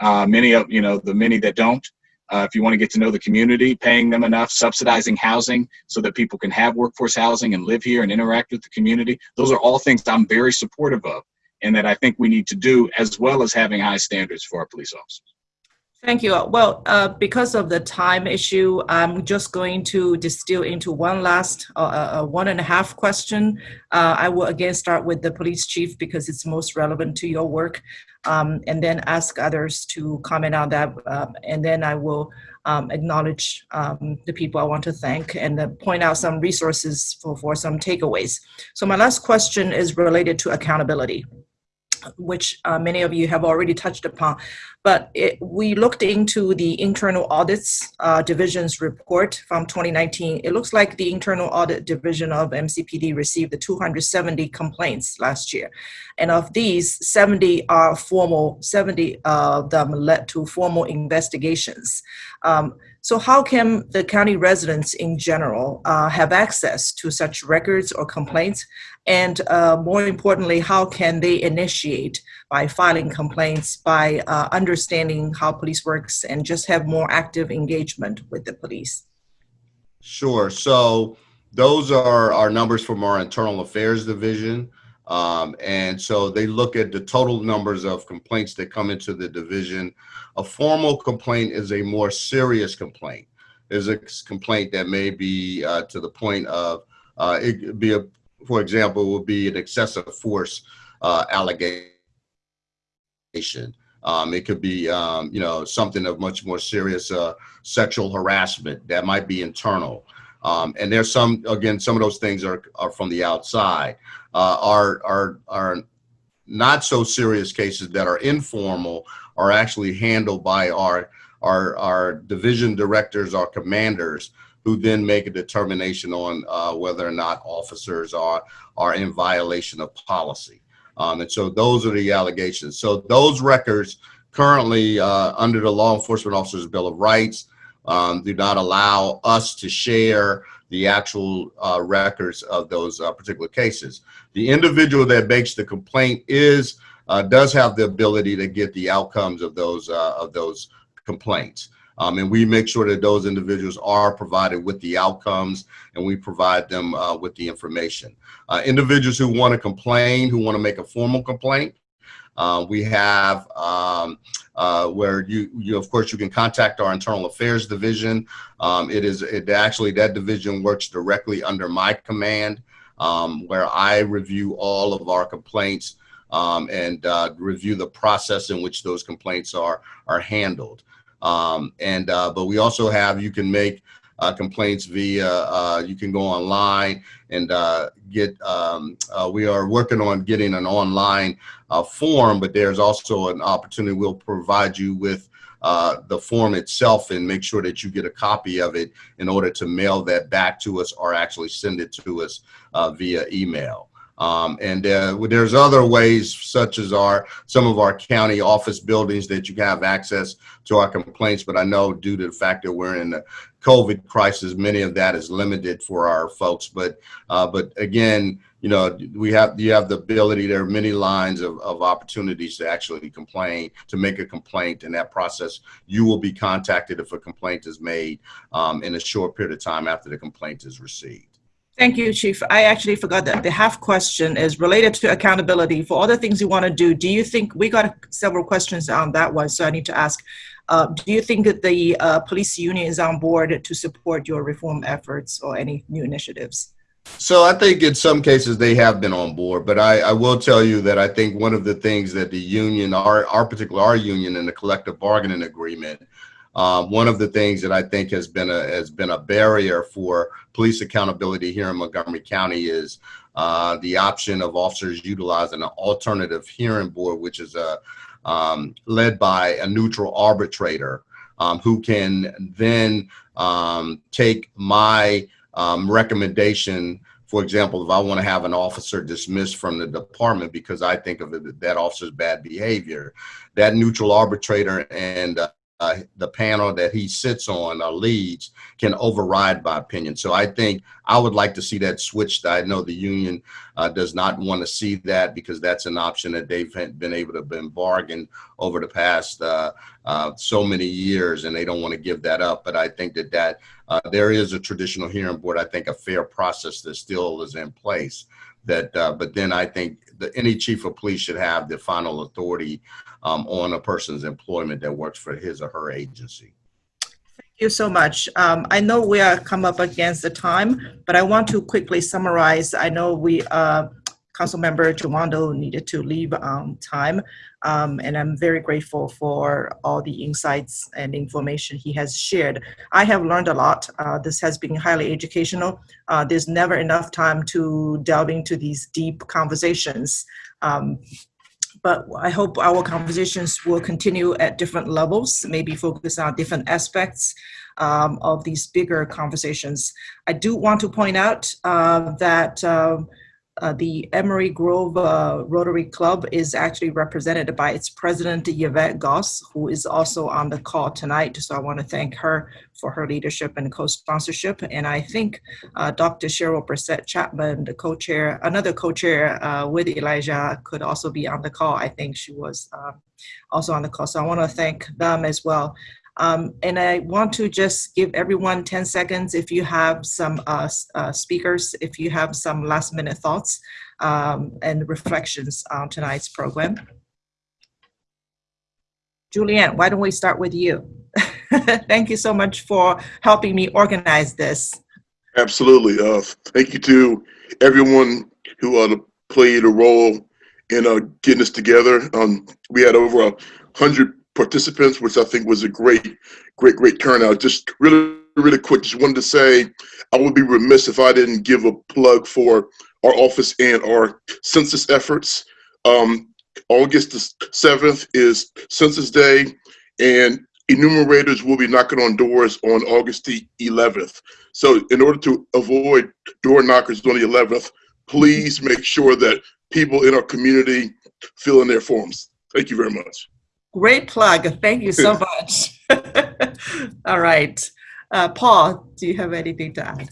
Uh, many of you know the many that don't. Uh, if you want to get to know the community, paying them enough, subsidizing housing so that people can have workforce housing and live here and interact with the community. Those are all things I'm very supportive of and that I think we need to do as well as having high standards for our police officers. Thank you. Well, uh, because of the time issue, I'm just going to distill into one last, uh, uh, uh, one and a half question. Uh, I will again start with the police chief because it's most relevant to your work, um, and then ask others to comment on that. Um, and then I will um, acknowledge um, the people I want to thank and uh, point out some resources for, for some takeaways. So my last question is related to accountability which uh, many of you have already touched upon. But it, we looked into the internal audits uh, division's report from 2019. It looks like the internal audit division of MCPD received 270 complaints last year. And of these, 70 are formal, 70 of them led to formal investigations. Um, so how can the county residents in general uh, have access to such records or complaints? And uh, more importantly, how can they initiate by filing complaints, by uh, understanding how police works and just have more active engagement with the police? Sure. So those are our numbers from our internal affairs division. Um, and so they look at the total numbers of complaints that come into the division. A formal complaint is a more serious complaint. Is a complaint that may be uh, to the point of uh, it be a, for example, would be an excessive force uh, allegation. Um, it could be, um, you know, something of much more serious uh, sexual harassment that might be internal. Um, and there's some, again, some of those things are, are from the outside. Uh, are, are, are not so serious cases that are informal are actually handled by our, our, our division directors, our commanders, who then make a determination on uh, whether or not officers are, are in violation of policy. Um, and so those are the allegations. So those records currently uh, under the Law Enforcement Officers Bill of Rights um, do not allow us to share the actual uh, records of those uh, particular cases. The individual that makes the complaint is uh, does have the ability to get the outcomes of those uh, of those complaints. Um, and we make sure that those individuals are provided with the outcomes and we provide them uh, with the information. Uh, individuals who want to complain, who want to make a formal complaint, we have um, uh, where you, you, of course, you can contact our internal affairs division. Um, it is it actually that division works directly under my command, um, where I review all of our complaints um, and uh, review the process in which those complaints are are handled. Um, and uh, but we also have you can make complaints via uh, you can go online and uh, get um, uh, we are working on getting an online uh, form but there's also an opportunity we'll provide you with uh, the form itself and make sure that you get a copy of it in order to mail that back to us or actually send it to us via email. Um, and uh, there's other ways, such as our some of our county office buildings that you have access to our complaints. But I know due to the fact that we're in the COVID crisis, many of that is limited for our folks. But uh, but again, you know, we have you have the ability. There are many lines of, of opportunities to actually complain, to make a complaint. In that process, you will be contacted if a complaint is made um, in a short period of time after the complaint is received. Thank you, Chief. I actually forgot that the half question is related to accountability for all the things you want to do. Do you think we got several questions on that one, so I need to ask. Uh, do you think that the uh, police union is on board to support your reform efforts or any new initiatives? So I think in some cases they have been on board, but I, I will tell you that I think one of the things that the union, our, our particular our union and the collective bargaining agreement um, one of the things that I think has been a has been a barrier for police accountability here in Montgomery County is uh, the option of officers utilizing an alternative hearing board, which is a um, led by a neutral arbitrator um, who can then um, take my um, recommendation. For example, if I want to have an officer dismissed from the department because I think of it, that officer's bad behavior, that neutral arbitrator and uh, uh, the panel that he sits on or leads can override my opinion. So I think I would like to see that switched. I know the union uh, does not want to see that because that's an option that they've been able to been bargained over the past uh, uh, so many years, and they don't want to give that up. But I think that that uh, there is a traditional hearing board. I think a fair process that still is in place. That, uh, but then I think that any chief of police should have the final authority um, on a person's employment that works for his or her agency. Thank you so much. Um, I know we are come up against the time, but I want to quickly summarize. I know we, uh, Council Member Jawando needed to leave on time, um, and I'm very grateful for all the insights and information he has shared. I have learned a lot. Uh, this has been highly educational. Uh, there's never enough time to delve into these deep conversations. Um, but I hope our conversations will continue at different levels, maybe focus on different aspects um, of these bigger conversations. I do want to point out uh, that um, uh, the Emory Grove uh, Rotary Club is actually represented by its president, Yvette Goss, who is also on the call tonight. So I want to thank her for her leadership and co-sponsorship. And I think uh, Dr. Cheryl Brissett Chapman, the co-chair, another co-chair uh, with Elijah could also be on the call. I think she was uh, also on the call. So I want to thank them as well. Um, and I want to just give everyone 10 seconds if you have some uh, uh, speakers, if you have some last minute thoughts um, and reflections on tonight's program. Julian, why don't we start with you? Thank you so much for helping me organize this. Absolutely. Uh, thank you to everyone who uh, played a role in uh, getting this together. Um, we had over 100 participants, which I think was a great, great, great turnout. Just really, really quick, just wanted to say I would be remiss if I didn't give a plug for our office and our census efforts. Um, August the 7th is Census Day, and enumerators will be knocking on doors on August the 11th. So, in order to avoid door knockers on the 11th, please make sure that people in our community fill in their forms. Thank you very much. Great plug. Thank you so much. All right. Uh, Paul, do you have anything to add?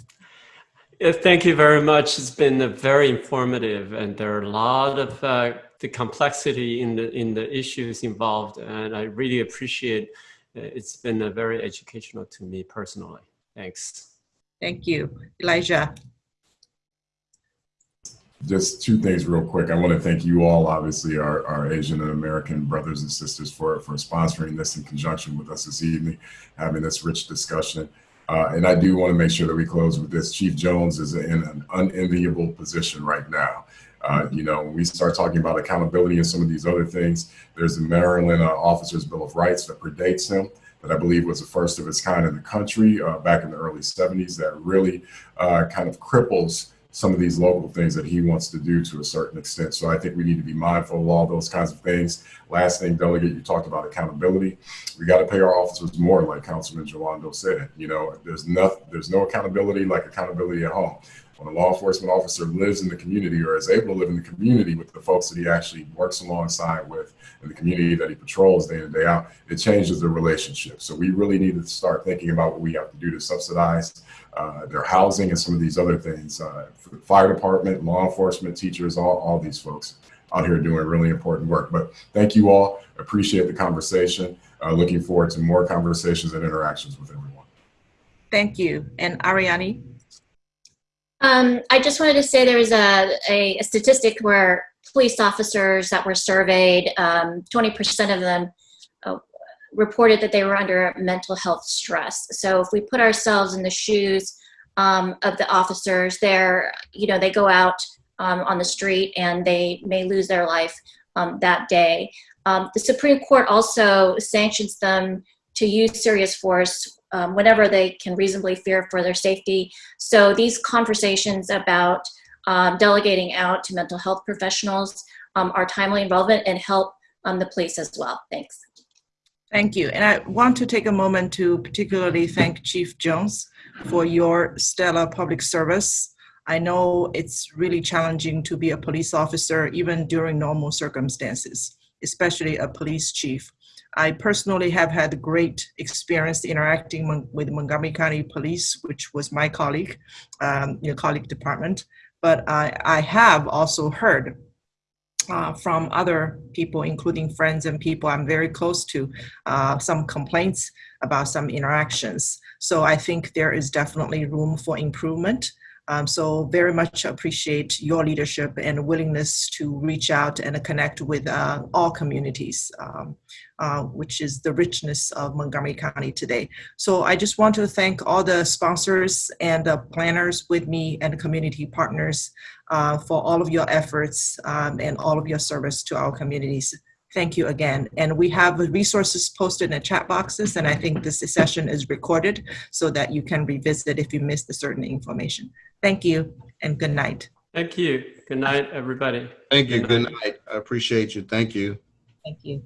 Yeah, thank you very much. It's been very informative, and there are a lot of uh, the complexity in the in the issues involved, and I really appreciate. uh, It's been uh, very educational to me personally. Thanks. Thank you. Elijah. Just two things real quick. I want to thank you all, obviously, our, our Asian and American brothers and sisters for, for sponsoring this in conjunction with us this evening, having this rich discussion. Uh, and I do want to make sure that we close with this. Chief Jones is in an unenviable position right now. Uh, you know, when we start talking about accountability and some of these other things, there's the Maryland uh, Officers Bill of Rights that predates him, that I believe was the first of its kind in the country uh, back in the early 70s, that really uh, kind of cripples some of these local things that he wants to do to a certain extent. So I think we need to be mindful of all those kinds of things. Last thing, delegate, you talked about accountability. We got to pay our officers more, like Councilman Jawando said. You know, there's no there's no accountability like accountability at home. When a law enforcement officer lives in the community or is able to live in the community with the folks that he actually works alongside with in the community that he patrols day in day out, it changes the relationship. So we really need to start thinking about what we have to do to subsidize uh, their housing and some of these other things. Uh, for the fire department, law enforcement, teachers, all, all these folks out here doing really important work. But thank you all. Appreciate the conversation. Uh, looking forward to more conversations and interactions with everyone. Thank you. And Ariani? Um, I just wanted to say there was a, a, a statistic where police officers that were surveyed, um, 20% of them reported that they were under mental health stress. So if we put ourselves in the shoes um, of the officers, they're, you know, they go out um, on the street and they may lose their life um, that day. Um, the Supreme Court also sanctions them to use serious force um, whenever they can reasonably fear for their safety. So these conversations about um, delegating out to mental health professionals are timely and relevant and help the police as well. Thanks. Thank you. And I want to take a moment to particularly thank Chief Jones for your stellar public service. I know it's really challenging to be a police officer even during normal circumstances, especially a police chief. I personally have had great experience interacting with Montgomery County Police, which was my colleague, um, your colleague department. But I, I have also heard uh, from other people, including friends and people I'm very close to, uh, some complaints about some interactions. So I think there is definitely room for improvement. Um, so very much appreciate your leadership and willingness to reach out and connect with uh, all communities, um, uh, which is the richness of Montgomery County today. So I just want to thank all the sponsors and the planners with me and community partners uh, for all of your efforts um, and all of your service to our communities. Thank you again. And we have resources posted in the chat boxes, and I think this session is recorded so that you can revisit if you missed a certain information. Thank you and good night. Thank you. Good night, everybody. Thank you. Good night. I appreciate you. Thank you. Thank you.